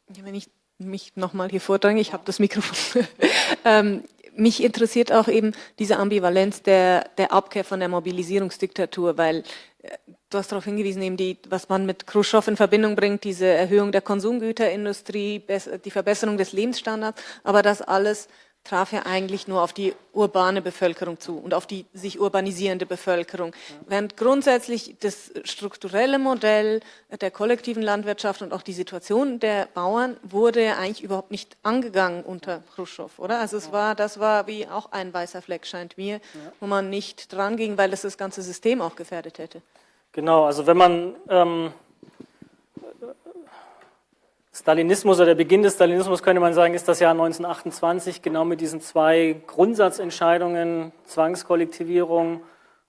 Wenn ich mich nochmal hier vordränge, ich habe das Mikrofon. ähm, mich interessiert auch eben diese Ambivalenz der, der Abkehr von der Mobilisierungsdiktatur, weil äh, du hast darauf hingewiesen, eben die, was man mit Khrushchev in Verbindung bringt, diese Erhöhung der Konsumgüterindustrie, die Verbesserung des Lebensstandards, aber das alles traf ja eigentlich nur auf die urbane Bevölkerung zu und auf die sich urbanisierende Bevölkerung. Während grundsätzlich das strukturelle Modell der kollektiven Landwirtschaft und auch die Situation der Bauern wurde ja eigentlich überhaupt nicht angegangen unter Khrushchev, oder? Also es war, das war wie auch ein weißer Fleck, scheint mir, wo man nicht dran ging, weil das das ganze System auch gefährdet hätte. Genau, also wenn man ähm, Stalinismus oder der Beginn des Stalinismus könnte man sagen, ist das Jahr 1928 genau mit diesen zwei Grundsatzentscheidungen, Zwangskollektivierung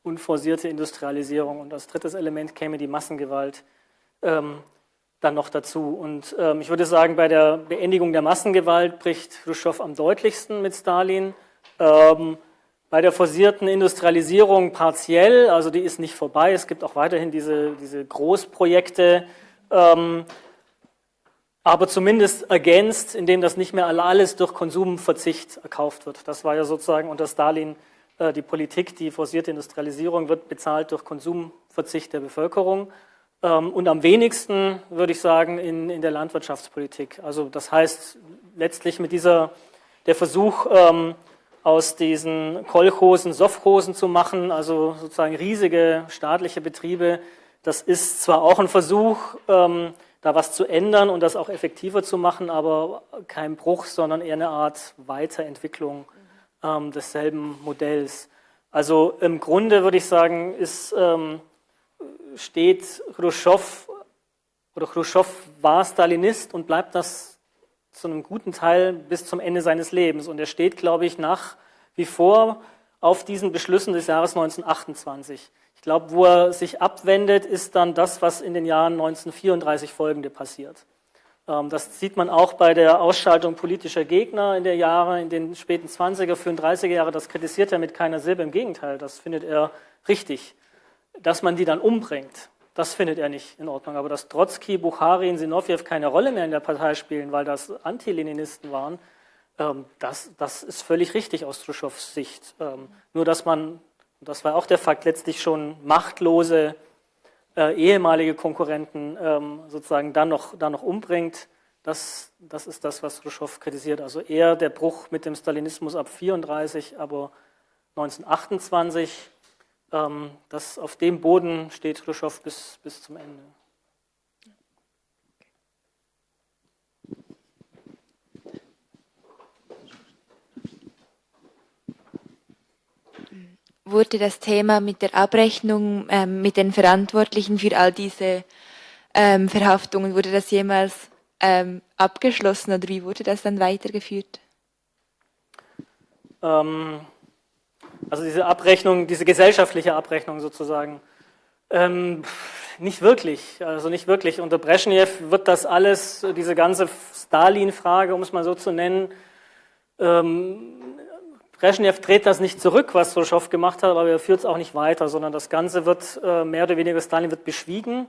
und forcierte Industrialisierung. Und als drittes Element käme die Massengewalt. Ähm, dann noch dazu. Und ähm, ich würde sagen, bei der Beendigung der Massengewalt bricht Khrushchev am deutlichsten mit Stalin. Ähm, bei der forcierten Industrialisierung partiell, also die ist nicht vorbei. Es gibt auch weiterhin diese, diese Großprojekte, ähm, aber zumindest ergänzt, indem das nicht mehr alles durch Konsumverzicht erkauft wird. Das war ja sozusagen unter Stalin äh, die Politik, die forcierte Industrialisierung wird bezahlt durch Konsumverzicht der Bevölkerung ähm, und am wenigsten, würde ich sagen, in, in der Landwirtschaftspolitik. Also das heißt letztlich mit dieser, der Versuch, ähm, aus diesen Kolchosen Sofchosen zu machen, also sozusagen riesige staatliche Betriebe, das ist zwar auch ein Versuch, ähm, da was zu ändern und das auch effektiver zu machen, aber kein Bruch, sondern eher eine Art Weiterentwicklung ähm, desselben Modells. Also im Grunde würde ich sagen, ist, ähm, steht Khrushchev oder Khrushchev war Stalinist und bleibt das zu einem guten Teil bis zum Ende seines Lebens. Und er steht, glaube ich, nach wie vor auf diesen Beschlüssen des Jahres 1928. Ich glaube, wo er sich abwendet, ist dann das, was in den Jahren 1934 folgende passiert. Ähm, das sieht man auch bei der Ausschaltung politischer Gegner in der Jahre, in den späten 20er, 35er Jahre. Das kritisiert er mit keiner Silbe. Im Gegenteil, das findet er richtig. Dass man die dann umbringt, das findet er nicht in Ordnung. Aber dass Trotzki, Bukhari und Sinowjew keine Rolle mehr in der Partei spielen, weil das Anti-Leninisten waren, ähm, das, das ist völlig richtig aus Khrushchevs Sicht. Ähm, nur, dass man das war auch der Fakt, letztlich schon machtlose äh, ehemalige Konkurrenten ähm, sozusagen dann noch, dann noch umbringt. Das, das ist das, was Khrushchev kritisiert. Also eher der Bruch mit dem Stalinismus ab 34, aber 1928, ähm, das, auf dem Boden steht Khrushchev bis, bis zum Ende. wurde das Thema mit der Abrechnung ähm, mit den Verantwortlichen für all diese ähm, Verhaftungen, wurde das jemals ähm, abgeschlossen oder wie wurde das dann weitergeführt? Ähm, also diese Abrechnung, diese gesellschaftliche Abrechnung sozusagen, ähm, nicht wirklich, also nicht wirklich. Unter Brezhnev wird das alles, diese ganze Stalin-Frage, um es mal so zu nennen, ähm, Brezhnev dreht das nicht zurück, was Khrushchev gemacht hat, aber er führt es auch nicht weiter, sondern das Ganze wird äh, mehr oder weniger, Stalin wird beschwiegen.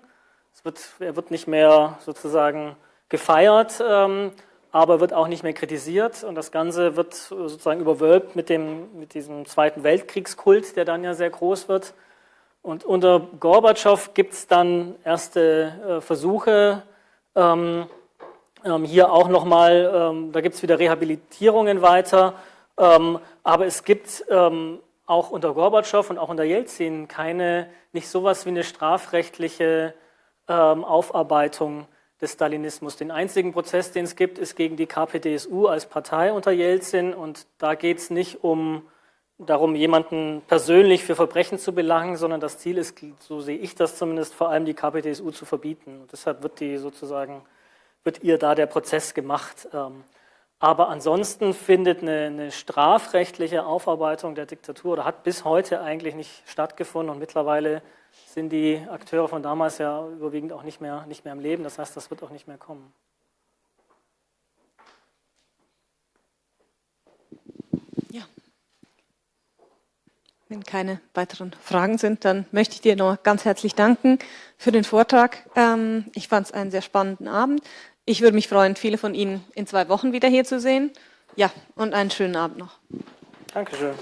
Es wird, er wird nicht mehr sozusagen gefeiert, ähm, aber wird auch nicht mehr kritisiert. Und das Ganze wird sozusagen überwölbt mit, dem, mit diesem Zweiten Weltkriegskult, der dann ja sehr groß wird. Und unter Gorbatschow gibt es dann erste äh, Versuche, ähm, ähm, hier auch nochmal, ähm, da gibt es wieder Rehabilitierungen weiter. Ähm, aber es gibt ähm, auch unter Gorbatschow und auch unter Jelzin keine, nicht sowas wie eine strafrechtliche ähm, Aufarbeitung des Stalinismus. Den einzigen Prozess, den es gibt, ist gegen die KPDSU als Partei unter Jelzin und da geht es nicht um darum, jemanden persönlich für Verbrechen zu belangen, sondern das Ziel ist, so sehe ich das zumindest, vor allem die KPDSU zu verbieten. Und deshalb wird die sozusagen, wird ihr da der Prozess gemacht. Ähm, aber ansonsten findet eine, eine, strafrechtliche Aufarbeitung der Diktatur oder hat bis heute eigentlich nicht stattgefunden und mittlerweile sind die Akteure von damals ja überwiegend auch nicht mehr, nicht mehr im Leben. Das heißt, das wird auch nicht mehr kommen. Ja. Wenn keine weiteren Fragen sind, dann möchte ich dir noch ganz herzlich danken für den Vortrag. Ähm, ich fand es einen sehr spannenden Abend. Ich würde mich freuen, viele von Ihnen in zwei Wochen wieder hier zu sehen. Ja, und einen schönen Abend noch. Dankeschön.